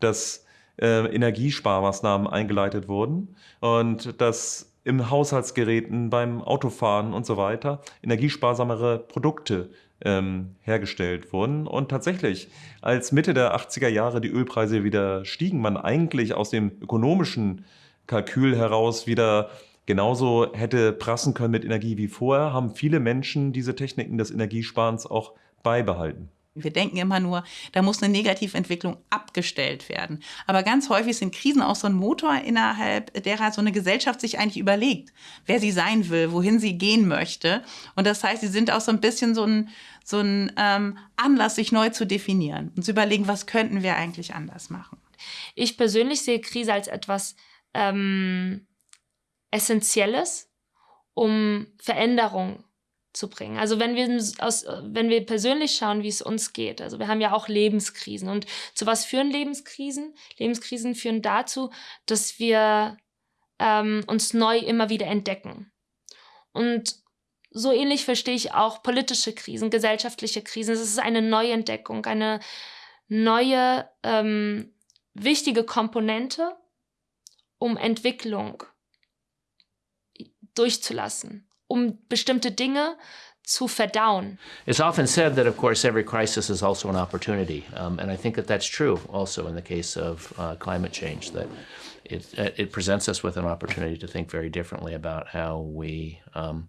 dass äh, Energiesparmaßnahmen eingeleitet wurden und dass im Haushaltsgeräten, beim Autofahren und so weiter energiesparsamere Produkte ähm, hergestellt wurden. Und tatsächlich, als Mitte der 80er Jahre die Ölpreise wieder stiegen, man eigentlich aus dem ökonomischen Kalkül heraus wieder genauso hätte prassen können mit Energie wie vorher, haben viele Menschen diese Techniken des Energiesparens auch beibehalten.
Wir denken immer nur, da muss eine Negativentwicklung abgestellt werden. Aber ganz häufig sind Krisen auch so ein Motor, innerhalb derer so eine Gesellschaft sich eigentlich überlegt, wer sie sein will, wohin sie gehen möchte. Und das heißt, sie sind auch so ein bisschen so ein, so ein ähm, Anlass, sich neu zu definieren und zu überlegen, was könnten wir eigentlich anders machen.
Ich persönlich sehe Krise als etwas ähm, Essentielles, um Veränderung zu bringen. Also wenn wir aus, wenn wir persönlich schauen, wie es uns geht. Also wir haben ja auch Lebenskrisen. Und zu was führen Lebenskrisen? Lebenskrisen führen dazu, dass wir ähm, uns neu immer wieder entdecken. Und so ähnlich verstehe ich auch politische Krisen, gesellschaftliche Krisen. Es ist eine Neuentdeckung, eine neue ähm, wichtige Komponente, um Entwicklung durchzulassen um bestimmte Dinge zu verdauen.
It's often said that, of course, every crisis is also an opportunity, um, and I think that that's true also in the case of uh, climate change. That it it presents us with an opportunity to think very differently about how we um,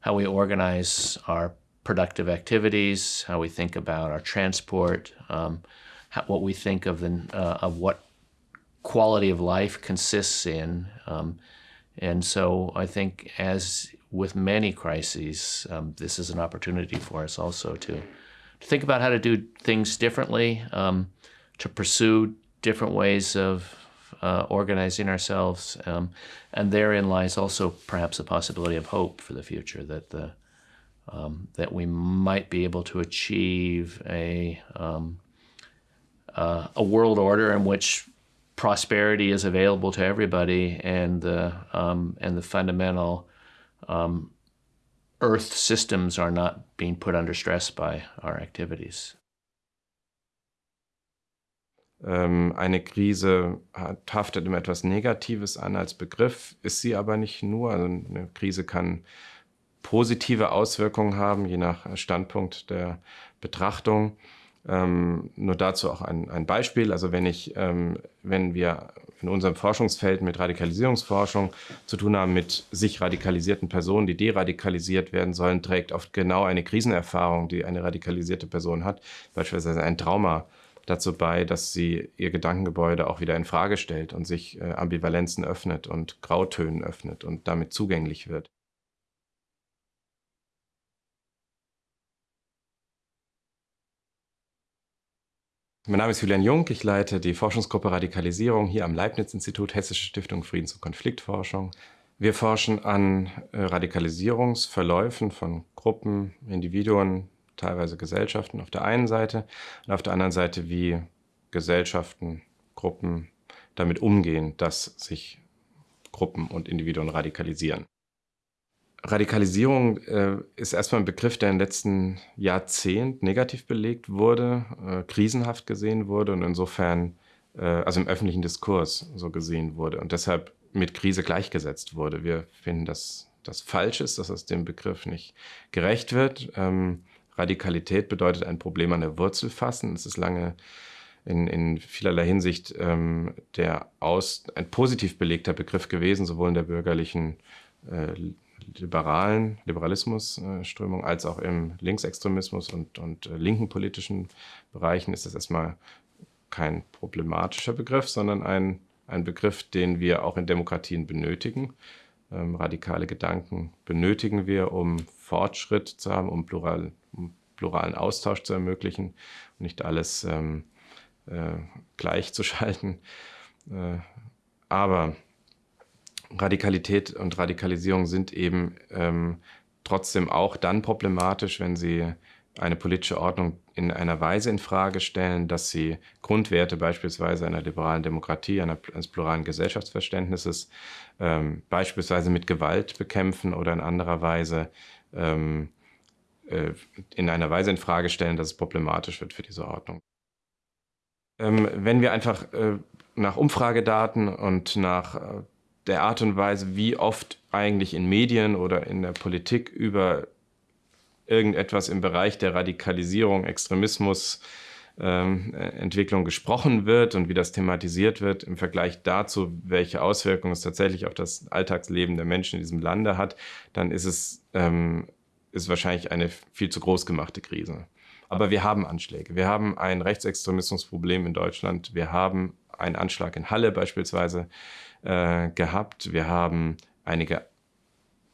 how we organize our productive activities, how we think about our transport, um, how, what we think of the uh, of what quality of life consists in. And so I think as with many crises, um, this is an opportunity for us also to, to think about how to do things differently, um, to pursue different ways of uh, organizing ourselves. Um, and therein lies also perhaps a possibility of hope for the future that the um, that we might be able to achieve a um, uh, a world order in which prosperity is available to everybody and the um, and the fundamental um, Earth systems are not being put under stress by our activities.
Ähm, eine Krise haftet immer etwas Negatives an als Begriff, ist sie aber nicht nur. Also eine Krise kann positive Auswirkungen haben, je nach Standpunkt der Betrachtung. Ähm, nur dazu auch ein, ein Beispiel. Also wenn ich, ähm, wenn wir in unserem Forschungsfeld mit Radikalisierungsforschung zu tun haben mit sich radikalisierten Personen, die deradikalisiert werden sollen, trägt oft genau eine Krisenerfahrung, die eine radikalisierte Person hat, beispielsweise ein Trauma dazu bei, dass sie ihr Gedankengebäude auch wieder in Frage stellt und sich äh, Ambivalenzen öffnet und Grautönen öffnet und damit zugänglich wird. Mein Name ist Julian Jung, ich leite die Forschungsgruppe Radikalisierung hier am Leibniz-Institut Hessische Stiftung Friedens- und Konfliktforschung. Wir forschen an äh, Radikalisierungsverläufen von Gruppen, Individuen, teilweise Gesellschaften auf der einen Seite und auf der anderen Seite, wie Gesellschaften, Gruppen damit umgehen, dass sich Gruppen und Individuen radikalisieren. Radikalisierung äh, ist erstmal ein Begriff, der im letzten Jahrzehnt negativ belegt wurde, äh, krisenhaft gesehen wurde und insofern, äh, also im öffentlichen Diskurs so gesehen wurde. Und deshalb mit Krise gleichgesetzt wurde. Wir finden, dass das falsch ist, dass es dem Begriff nicht gerecht wird. Ähm, Radikalität bedeutet ein Problem an der Wurzel fassen. Es ist lange in, in vielerlei Hinsicht ähm, der aus, ein positiv belegter Begriff gewesen, sowohl in der bürgerlichen äh, liberalen Liberalismusströmung als auch im Linksextremismus und, und äh, linken politischen Bereichen ist das erstmal kein problematischer Begriff, sondern ein, ein Begriff, den wir auch in Demokratien benötigen. Ähm, radikale Gedanken benötigen wir, um Fortschritt zu haben, um, plural, um pluralen Austausch zu ermöglichen und nicht alles ähm, äh, gleichzuschalten. Äh, aber Radikalität und Radikalisierung sind eben ähm, trotzdem auch dann problematisch, wenn sie eine politische Ordnung in einer Weise in Frage stellen, dass sie Grundwerte beispielsweise einer liberalen Demokratie, einer, eines pluralen Gesellschaftsverständnisses ähm, beispielsweise mit Gewalt bekämpfen oder in anderer Weise ähm, äh, in einer Weise in Frage stellen, dass es problematisch wird für diese Ordnung. Ähm, wenn wir einfach äh, nach Umfragedaten und nach äh, der Art und Weise, wie oft eigentlich in Medien oder in der Politik über irgendetwas im Bereich der Radikalisierung, Extremismus, ähm, Entwicklung gesprochen wird und wie das thematisiert wird im Vergleich dazu, welche Auswirkungen es tatsächlich auf das Alltagsleben der Menschen in diesem Lande hat, dann ist es ähm, ist wahrscheinlich eine viel zu groß gemachte Krise. Aber wir haben Anschläge. Wir haben ein Rechtsextremismusproblem in Deutschland. Wir haben einen Anschlag in Halle beispielsweise äh, gehabt. Wir haben einige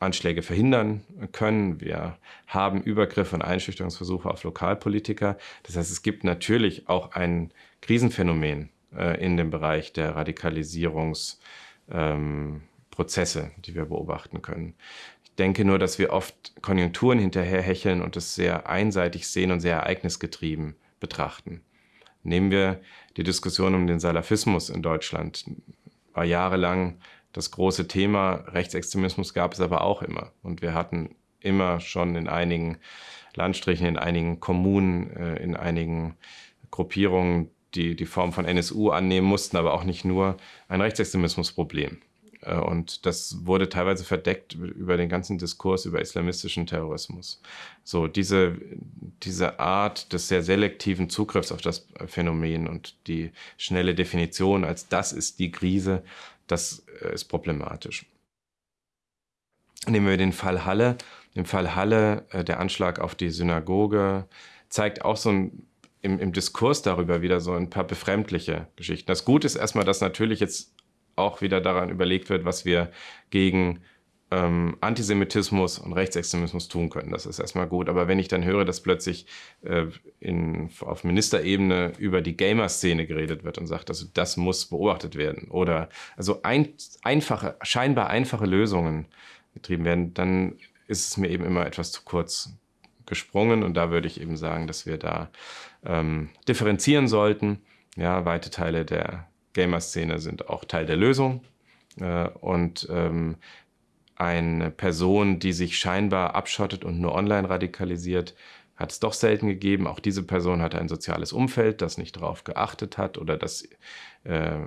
Anschläge verhindern können. Wir haben Übergriffe und Einschüchterungsversuche auf Lokalpolitiker. Das heißt, es gibt natürlich auch ein Krisenphänomen äh, in dem Bereich der Radikalisierungsprozesse, ähm, die wir beobachten können. Ich denke nur, dass wir oft Konjunkturen hinterherhecheln und es sehr einseitig sehen und sehr ereignisgetrieben betrachten. Nehmen wir die Diskussion um den Salafismus in Deutschland. War jahrelang das große Thema. Rechtsextremismus gab es aber auch immer. Und wir hatten immer schon in einigen Landstrichen, in einigen Kommunen, äh, in einigen Gruppierungen, die die Form von NSU annehmen mussten, aber auch nicht nur ein Rechtsextremismusproblem. Äh, und das wurde teilweise verdeckt über den ganzen Diskurs über islamistischen Terrorismus. So, diese, diese Art des sehr selektiven Zugriffs auf das Phänomen und die schnelle Definition als das ist die Krise, das äh, ist problematisch. Nehmen wir den Fall Halle. Im Fall Halle, äh, der Anschlag auf die Synagoge, zeigt auch so ein, im, im Diskurs darüber wieder so ein paar befremdliche Geschichten. Das Gute ist erstmal, dass natürlich jetzt auch wieder daran überlegt wird, was wir gegen ähm, Antisemitismus und Rechtsextremismus tun können. Das ist erstmal gut. Aber wenn ich dann höre, dass plötzlich äh, in, auf Ministerebene über die Gamer-Szene geredet wird und sagt, also das muss beobachtet werden oder also ein, einfache, scheinbar einfache Lösungen getrieben werden, dann ist es mir eben immer etwas zu kurz gesprungen. Und da würde ich eben sagen, dass wir da ähm, differenzieren sollten. Ja, weite Teile der Gamer-Szene sind auch Teil der Lösung. Äh, und ähm, eine Person, die sich scheinbar abschottet und nur online radikalisiert, hat es doch selten gegeben. Auch diese Person hatte ein soziales Umfeld, das nicht darauf geachtet hat oder das äh,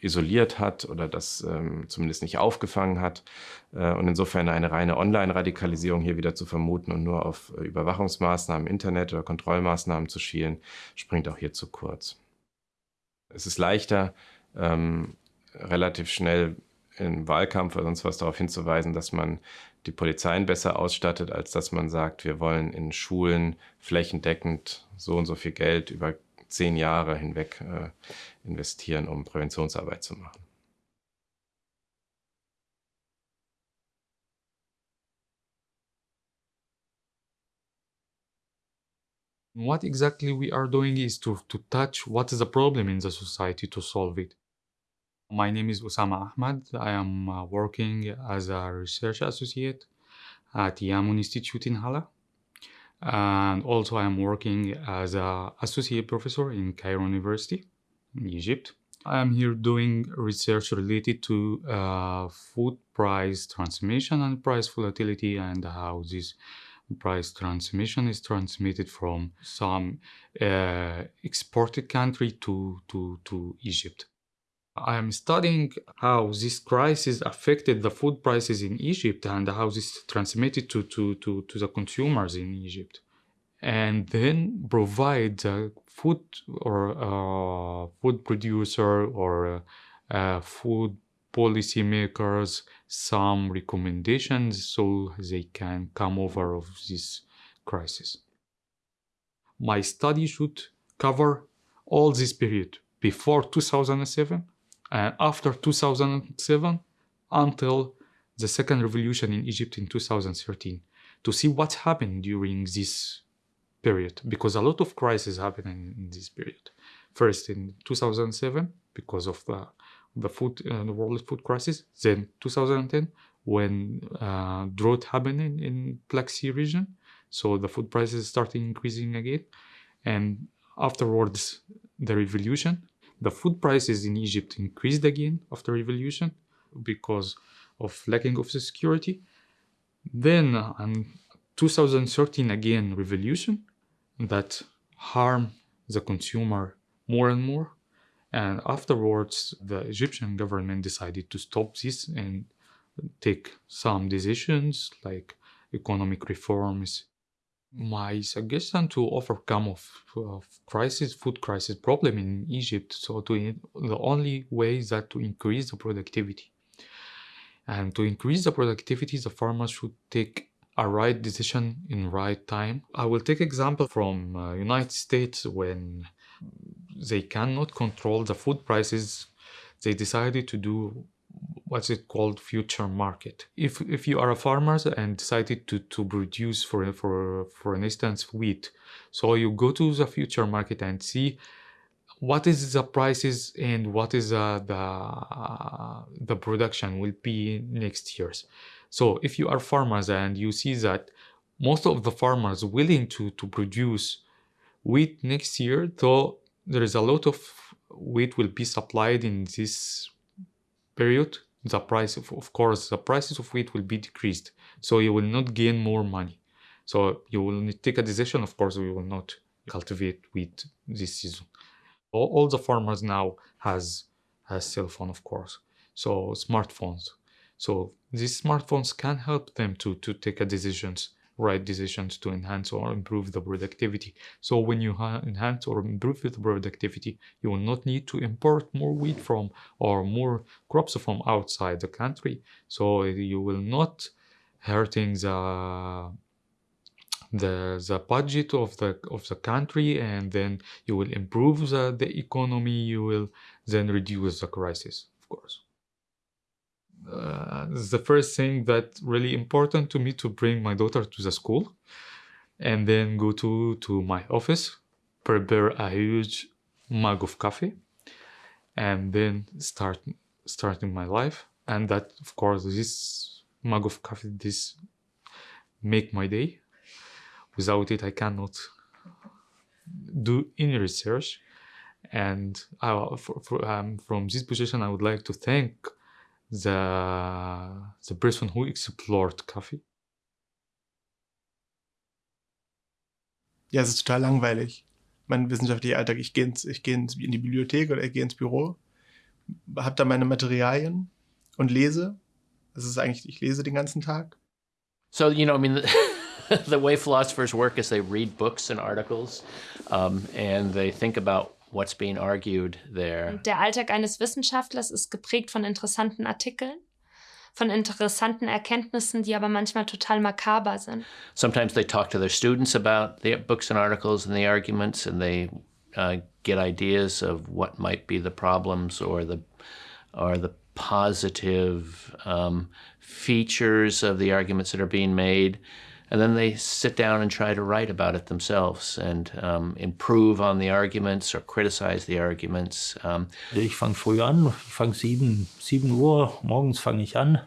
isoliert hat oder das ähm, zumindest nicht aufgefangen hat. Äh, und insofern eine reine Online-Radikalisierung hier wieder zu vermuten und nur auf Überwachungsmaßnahmen, Internet oder Kontrollmaßnahmen zu schielen, springt auch hier zu kurz. Es ist leichter, ähm, relativ schnell im Wahlkampf oder sonst was darauf hinzuweisen, dass man die Polizeien besser ausstattet, als dass man sagt, wir wollen in Schulen flächendeckend so und so viel Geld über zehn Jahre hinweg äh, investieren, um Präventionsarbeit zu machen.
What exactly we are doing is to, to touch what is the problem in the society to solve it. My name is Osama Ahmad. I am uh, working as a research associate at Yamun Institute in Hala. And also I am working as an associate professor in Cairo University in Egypt. I am here doing research related to uh, food price transmission and price volatility and how this price transmission is transmitted from some uh, exported country to, to, to Egypt. I am studying how this crisis affected the food prices in Egypt and how this transmitted to, to, to, to the consumers in Egypt. And then provide the food or uh, food producer or uh, food policy makers some recommendations so they can come over of this crisis. My study should cover all this period before 2007 and after 2007 until the second revolution in Egypt in 2013 to see what happened during this period because a lot of crises happened in, in this period. First in 2007 because of the the food uh, the world food crisis, then 2010 when uh, drought happened in, in Black Sea region, so the food prices started increasing again, and afterwards the revolution the food prices in Egypt increased again after revolution because of lacking of security. Then in 2013 again revolution that harm the consumer more and more. And afterwards the Egyptian government decided to stop this and take some decisions like economic reforms my suggestion to overcome of, of crisis food crisis problem in egypt so to the only way is that to increase the productivity. And to increase the productivity the farmers should take a right decision in right time. I will take example from uh, united states when they cannot control the food prices. They decided to do what's it called future market. If if you are a farmer and decided to to produce for for for an instance wheat so you go to the future market and see what is the prices and what is uh, the uh, the production will be next years. So if you are farmers and you see that most of the farmers willing to to produce wheat next year though there is a lot of wheat will be supplied in this period the price of, of course the prices of wheat will be decreased. So you will not gain more money. So you will take a decision of course we will not cultivate wheat this season. All, all the farmers now has has cell phone of course. So smartphones. So these smartphones can help them to to take a decisions right decisions to enhance or improve the productivity. So when you enhance or improve the productivity, you will not need to import more wheat from or more crops from outside the country. So you will not hurting the the the budget of the of the country and then you will improve the, the economy you will then reduce the crisis of course uh, the first thing that really important to me to bring my daughter to the school and then go to to my office. Prepare a huge mug of coffee and then start starting my life. And that of course this mug of coffee this make my day. Without it i cannot do any research. And I, for, for, um, from this position i would like to thank the the person who explored coffee.
Ja, es ist total langweilig. Mein wissenschaftlicher Alltag, ich gehe ins, ich ins, in die Bibliothek oder ich gehe ins Büro, habe da meine Materialien und lese. Das ist eigentlich, ich lese den ganzen Tag.
So, you know, I mean, the, the way philosophers work is they read books and articles um, and they think about what's being argued there.
Der Alltag eines Wissenschaftlers ist geprägt von interessanten Artikeln, von interessanten Erkenntnissen, die aber manchmal total makaber sind.
Sometimes they talk to their students about the books and articles and the arguments and they uh, get ideas of what might be the problems or the or the positive um, features of the arguments that are being made. And then they sit down and try to write about it themselves and um, improve on the arguments or criticize the arguments. Um,
ich fange früh an, ich fange 7, 7 Uhr, morgens fange ich an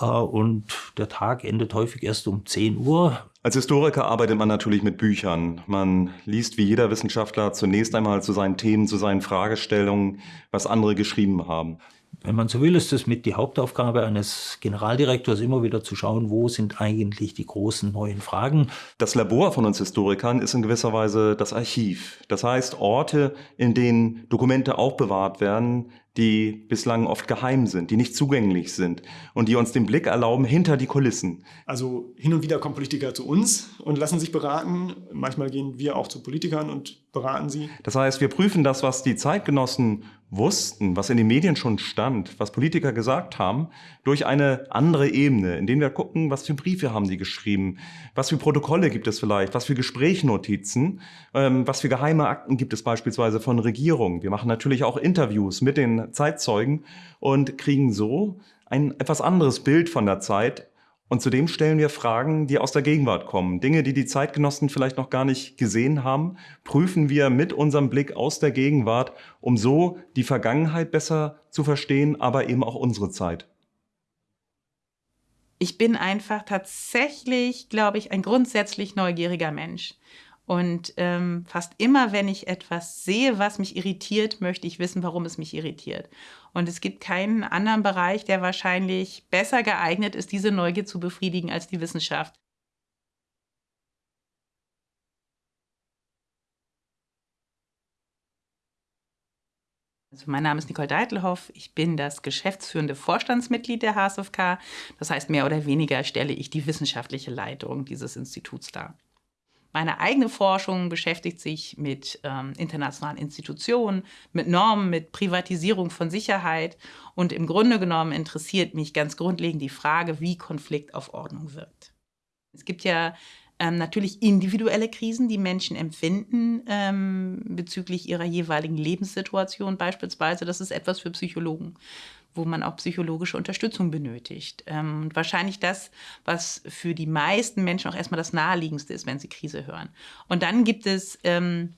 äh, und der Tag endet häufig erst um 10 Uhr.
Als Historiker arbeitet man natürlich mit Büchern. Man liest wie jeder Wissenschaftler zunächst einmal zu seinen Themen, zu seinen Fragestellungen, was andere geschrieben haben
wenn man so will, ist es mit die Hauptaufgabe eines Generaldirektors immer wieder zu schauen, wo sind eigentlich die großen neuen Fragen.
Das Labor von uns Historikern ist in gewisser Weise das Archiv. Das heißt Orte, in denen Dokumente aufbewahrt werden, die bislang oft geheim sind, die nicht zugänglich sind und die uns den Blick erlauben hinter die Kulissen.
Also hin und wieder kommen Politiker zu uns und lassen sich beraten. Manchmal gehen wir auch zu Politikern und beraten sie.
Das heißt, wir prüfen das, was die Zeitgenossen wussten, was in den Medien schon stand, was Politiker gesagt haben, durch eine andere Ebene, indem wir gucken, was für Briefe haben sie geschrieben, was für Protokolle gibt es vielleicht, was für Gesprächnotizen, ähm, was für geheime Akten gibt es beispielsweise von Regierungen. Wir machen natürlich auch Interviews mit den Zeitzeugen und kriegen so ein etwas anderes Bild von der Zeit und zudem stellen wir Fragen, die aus der Gegenwart kommen. Dinge, die die Zeitgenossen vielleicht noch gar nicht gesehen haben, prüfen wir mit unserem Blick aus der Gegenwart, um so die Vergangenheit besser zu verstehen, aber eben auch unsere Zeit.
Ich bin einfach tatsächlich, glaube ich, ein grundsätzlich neugieriger Mensch. Und ähm, fast immer, wenn ich etwas sehe, was mich irritiert, möchte ich wissen, warum es mich irritiert. Und es gibt keinen anderen Bereich, der wahrscheinlich besser geeignet ist, diese Neugier zu befriedigen als die Wissenschaft. Also mein Name ist Nicole Deitelhoff. Ich bin das geschäftsführende Vorstandsmitglied der HSFK. Das heißt, mehr oder weniger stelle ich die wissenschaftliche Leitung dieses Instituts dar. Meine eigene Forschung beschäftigt sich mit ähm, internationalen Institutionen, mit Normen, mit Privatisierung von Sicherheit. Und im Grunde genommen interessiert mich ganz grundlegend die Frage, wie Konflikt auf Ordnung wirkt. Es gibt ja ähm, natürlich individuelle Krisen, die Menschen empfinden ähm, bezüglich ihrer jeweiligen Lebenssituation beispielsweise. Das ist etwas für Psychologen wo man auch psychologische Unterstützung benötigt. Ähm, wahrscheinlich das, was für die meisten Menschen auch erstmal das Naheliegendste ist, wenn sie Krise hören. Und dann gibt es ähm,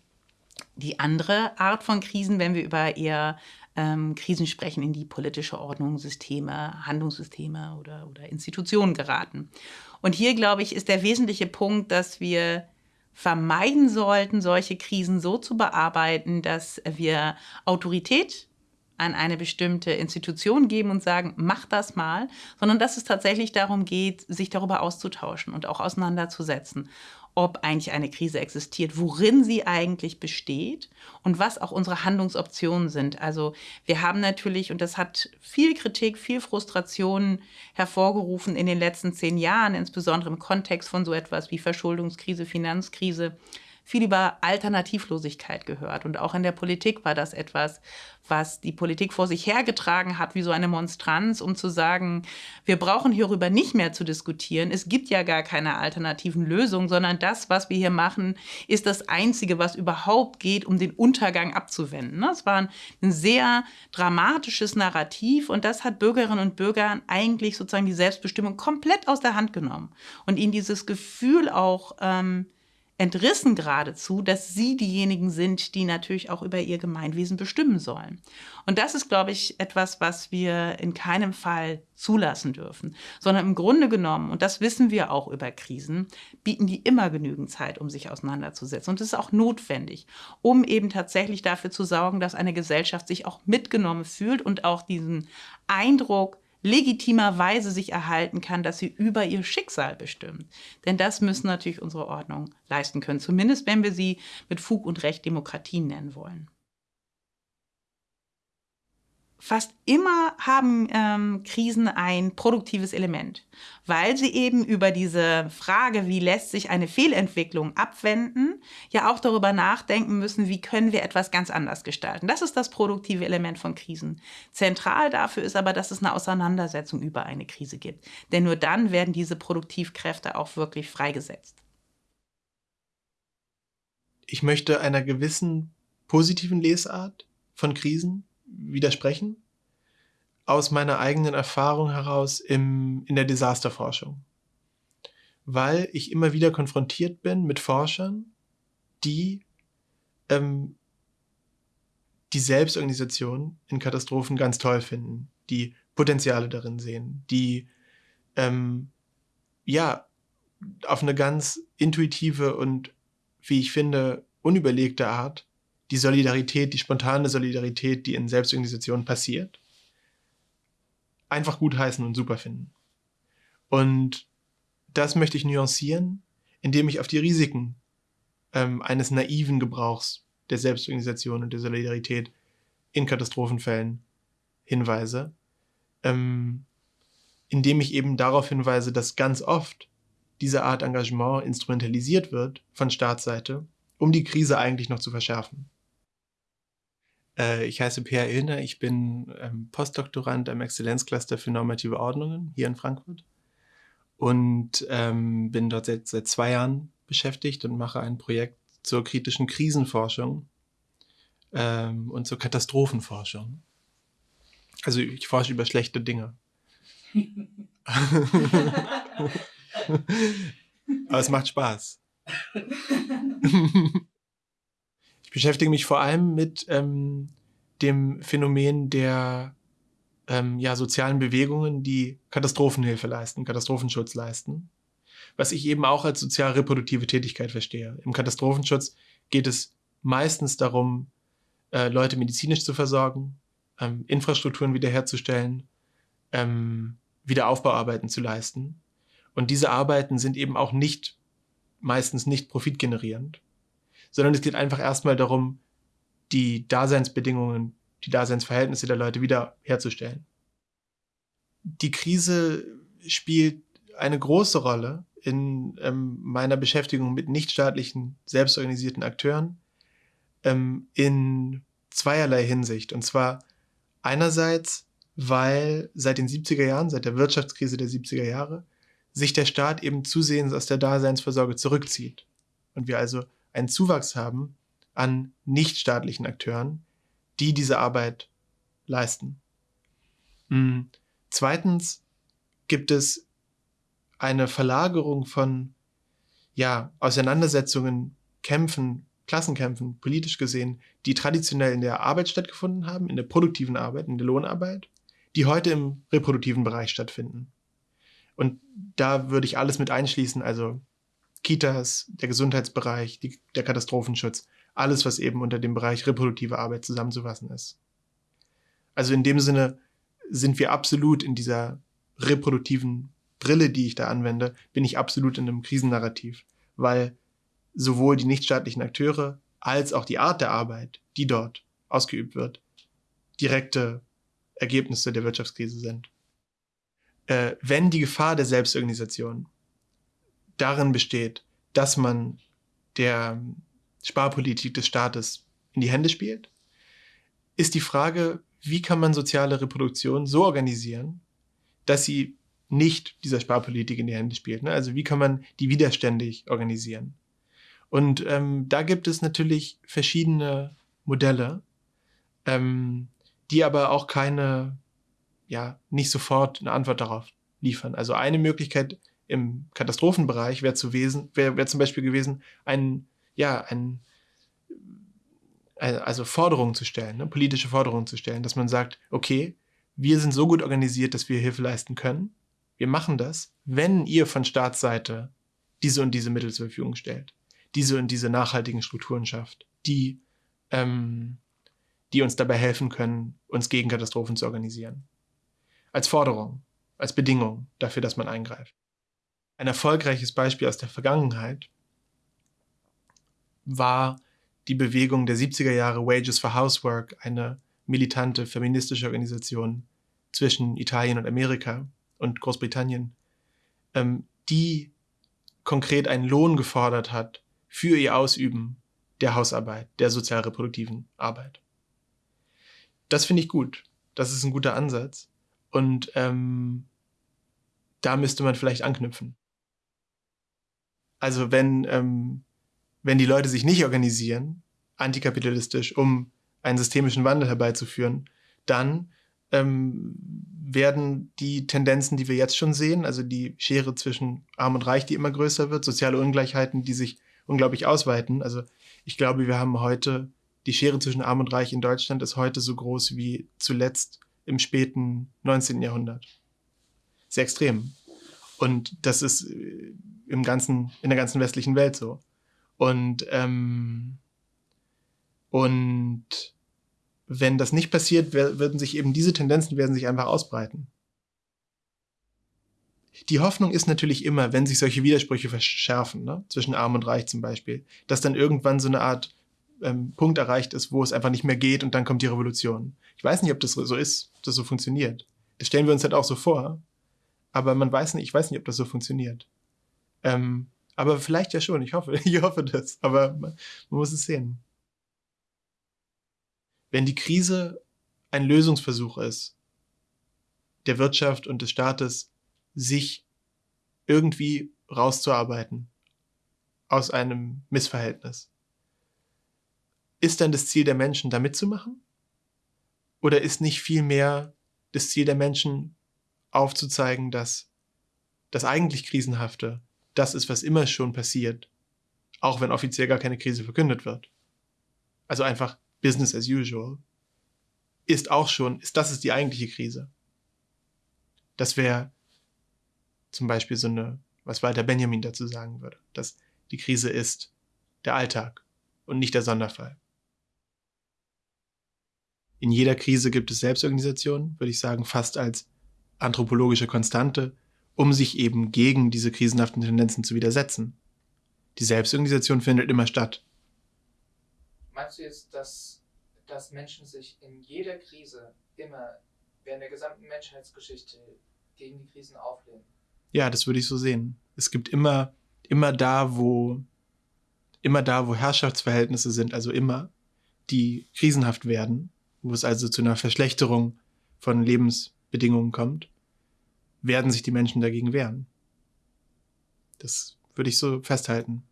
die andere Art von Krisen, wenn wir über eher ähm, Krisen sprechen, in die politische Ordnung, Systeme, Handlungssysteme oder, oder Institutionen geraten. Und hier, glaube ich, ist der wesentliche Punkt, dass wir vermeiden sollten, solche Krisen so zu bearbeiten, dass wir Autorität an eine bestimmte Institution geben und sagen, mach das mal, sondern dass es tatsächlich darum geht, sich darüber auszutauschen und auch auseinanderzusetzen, ob eigentlich eine Krise existiert, worin sie eigentlich besteht und was auch unsere Handlungsoptionen sind. Also wir haben natürlich, und das hat viel Kritik, viel Frustration hervorgerufen in den letzten zehn Jahren, insbesondere im Kontext von so etwas wie Verschuldungskrise, Finanzkrise, viel über Alternativlosigkeit gehört. Und auch in der Politik war das etwas, was die Politik vor sich hergetragen hat, wie so eine Monstranz, um zu sagen, wir brauchen hierüber nicht mehr zu diskutieren. Es gibt ja gar keine alternativen Lösungen, sondern das, was wir hier machen, ist das Einzige, was überhaupt geht, um den Untergang abzuwenden. Das war ein sehr dramatisches Narrativ und das hat Bürgerinnen und Bürgern eigentlich sozusagen die Selbstbestimmung komplett aus der Hand genommen und ihnen dieses Gefühl auch ähm, entrissen geradezu, dass sie diejenigen sind, die natürlich auch über ihr Gemeinwesen bestimmen sollen. Und das ist, glaube ich, etwas, was wir in keinem Fall zulassen dürfen, sondern im Grunde genommen, und das wissen wir auch über Krisen, bieten die immer genügend Zeit, um sich auseinanderzusetzen. Und das ist auch notwendig, um eben tatsächlich dafür zu sorgen, dass eine Gesellschaft sich auch mitgenommen fühlt und auch diesen Eindruck legitimerweise sich erhalten kann, dass sie über ihr Schicksal bestimmen. Denn das müssen natürlich unsere Ordnung leisten können, zumindest wenn wir sie mit Fug und Recht Demokratie nennen wollen. Fast immer haben ähm, Krisen ein produktives Element, weil sie eben über diese Frage, wie lässt sich eine Fehlentwicklung abwenden, ja auch darüber nachdenken müssen, wie können wir etwas ganz anders gestalten. Das ist das produktive Element von Krisen. Zentral dafür ist aber, dass es eine Auseinandersetzung über eine Krise gibt. Denn nur dann werden diese Produktivkräfte auch wirklich freigesetzt.
Ich möchte einer gewissen positiven Lesart von Krisen widersprechen, aus meiner eigenen Erfahrung heraus im, in der Desasterforschung. Weil ich immer wieder konfrontiert bin mit Forschern, die ähm, die Selbstorganisation in Katastrophen ganz toll finden, die Potenziale darin sehen, die ähm, ja auf eine ganz intuitive und, wie ich finde, unüberlegte Art die Solidarität, die spontane Solidarität, die in Selbstorganisationen passiert, einfach gut heißen und super finden. Und das möchte ich nuancieren, indem ich auf die Risiken ähm, eines naiven Gebrauchs der Selbstorganisation und der Solidarität in Katastrophenfällen hinweise, ähm, indem ich eben darauf hinweise, dass ganz oft diese Art Engagement instrumentalisiert wird von Staatsseite, um die Krise eigentlich noch zu verschärfen. Äh, ich heiße Pierre Illner, ich bin ähm, Postdoktorand am Exzellenzcluster für normative Ordnungen hier in Frankfurt und ähm, bin dort seit, seit zwei Jahren beschäftigt und mache ein Projekt zur kritischen Krisenforschung ähm, und zur Katastrophenforschung. Also ich forsche über schlechte Dinge. Aber es macht Spaß. beschäftige mich vor allem mit ähm, dem Phänomen der ähm, ja, sozialen Bewegungen, die Katastrophenhilfe leisten, Katastrophenschutz leisten. Was ich eben auch als sozial-reproduktive Tätigkeit verstehe. Im Katastrophenschutz geht es meistens darum, äh, Leute medizinisch zu versorgen, ähm, Infrastrukturen wiederherzustellen, ähm, Wiederaufbauarbeiten zu leisten. Und diese Arbeiten sind eben auch nicht, meistens nicht profitgenerierend, sondern es geht einfach erstmal darum, die Daseinsbedingungen, die Daseinsverhältnisse der Leute wiederherzustellen. Die Krise spielt eine große Rolle in ähm, meiner Beschäftigung mit nichtstaatlichen, selbstorganisierten Akteuren ähm, in zweierlei Hinsicht. Und zwar einerseits, weil seit den 70er Jahren, seit der Wirtschaftskrise der 70er Jahre, sich der Staat eben zusehends aus der Daseinsvorsorge zurückzieht. Und wir also einen Zuwachs haben an nichtstaatlichen Akteuren, die diese Arbeit leisten. Mhm. Zweitens gibt es eine Verlagerung von ja, Auseinandersetzungen, Kämpfen, Klassenkämpfen, politisch gesehen, die traditionell in der Arbeit stattgefunden haben, in der produktiven Arbeit, in der Lohnarbeit, die heute im reproduktiven Bereich stattfinden. Und da würde ich alles mit einschließen, also Kitas, der Gesundheitsbereich, die, der Katastrophenschutz, alles, was eben unter dem Bereich reproduktive Arbeit zusammenzufassen ist. Also in dem Sinne sind wir absolut in dieser reproduktiven Brille, die ich da anwende, bin ich absolut in einem Krisennarrativ, weil sowohl die nichtstaatlichen Akteure als auch die Art der Arbeit, die dort ausgeübt wird, direkte Ergebnisse der Wirtschaftskrise sind äh, wenn die Gefahr der Selbstorganisation darin besteht, dass man der Sparpolitik des Staates in die Hände spielt, ist die Frage, wie kann man soziale Reproduktion so organisieren, dass sie nicht dieser Sparpolitik in die Hände spielt. Ne? Also wie kann man die widerständig organisieren? Und ähm, da gibt es natürlich verschiedene Modelle, ähm, die aber auch keine ja nicht sofort eine Antwort darauf liefern. Also eine Möglichkeit im Katastrophenbereich wäre zu wesen, wäre wär zum Beispiel gewesen, ein, ja, ein, also Forderungen zu stellen, ne, politische Forderungen zu stellen, dass man sagt, okay, wir sind so gut organisiert, dass wir Hilfe leisten können. Wir machen das, wenn ihr von Staatsseite diese und diese Mittel zur Verfügung stellt, diese und diese nachhaltigen Strukturen schafft, die, ähm, die uns dabei helfen können, uns gegen Katastrophen zu organisieren als Forderung, als Bedingung dafür, dass man eingreift. Ein erfolgreiches Beispiel aus der Vergangenheit war die Bewegung der 70er Jahre Wages for Housework, eine militante feministische Organisation zwischen Italien und Amerika und Großbritannien, ähm, die konkret einen Lohn gefordert hat für ihr Ausüben der Hausarbeit, der sozial-reproduktiven Arbeit. Das finde ich gut. Das ist ein guter Ansatz. Und ähm, da müsste man vielleicht anknüpfen. Also wenn, ähm, wenn die Leute sich nicht organisieren, antikapitalistisch, um einen systemischen Wandel herbeizuführen, dann ähm, werden die Tendenzen, die wir jetzt schon sehen, also die Schere zwischen Arm und Reich, die immer größer wird, soziale Ungleichheiten, die sich unglaublich ausweiten. Also ich glaube, wir haben heute, die Schere zwischen Arm und Reich in Deutschland ist heute so groß wie zuletzt im späten 19. Jahrhundert. Sehr extrem. Und das ist äh, im ganzen, in der ganzen westlichen Welt so. Und, ähm, und wenn das nicht passiert, werden sich eben diese Tendenzen werden sich einfach ausbreiten. Die Hoffnung ist natürlich immer, wenn sich solche Widersprüche verschärfen, ne, zwischen Arm und Reich zum Beispiel, dass dann irgendwann so eine Art ähm, Punkt erreicht ist, wo es einfach nicht mehr geht und dann kommt die Revolution. Ich weiß nicht, ob das so ist, ob das so funktioniert. Das stellen wir uns halt auch so vor. Aber man weiß nicht, ich weiß nicht, ob das so funktioniert. Ähm, aber vielleicht ja schon, ich hoffe, ich hoffe das. Aber man, man muss es sehen. Wenn die Krise ein Lösungsversuch ist, der Wirtschaft und des Staates, sich irgendwie rauszuarbeiten aus einem Missverhältnis, ist dann das Ziel der Menschen, da mitzumachen? Oder ist nicht vielmehr das Ziel der Menschen, aufzuzeigen, dass das eigentlich Krisenhafte das ist, was immer schon passiert, auch wenn offiziell gar keine Krise verkündet wird? Also einfach Business as usual, ist auch schon, ist das ist die eigentliche Krise. Das wäre zum Beispiel so eine, was Walter Benjamin dazu sagen würde, dass die Krise ist der Alltag und nicht der Sonderfall. In jeder Krise gibt es Selbstorganisation, würde ich sagen, fast als anthropologische Konstante, um sich eben gegen diese krisenhaften Tendenzen zu widersetzen. Die Selbstorganisation findet immer statt.
Meinst du jetzt, dass, dass Menschen sich in jeder Krise immer während der gesamten Menschheitsgeschichte gegen die Krisen auflehnen?
Ja, das würde ich so sehen. Es gibt immer, immer da, wo, immer da, wo Herrschaftsverhältnisse sind, also immer, die krisenhaft werden, wo es also zu einer Verschlechterung von Lebensbedingungen kommt, werden sich die Menschen dagegen wehren. Das würde ich so festhalten.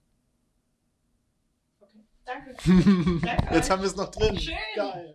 Danke.
Jetzt haben wir es noch drin.
Schön.
Geil.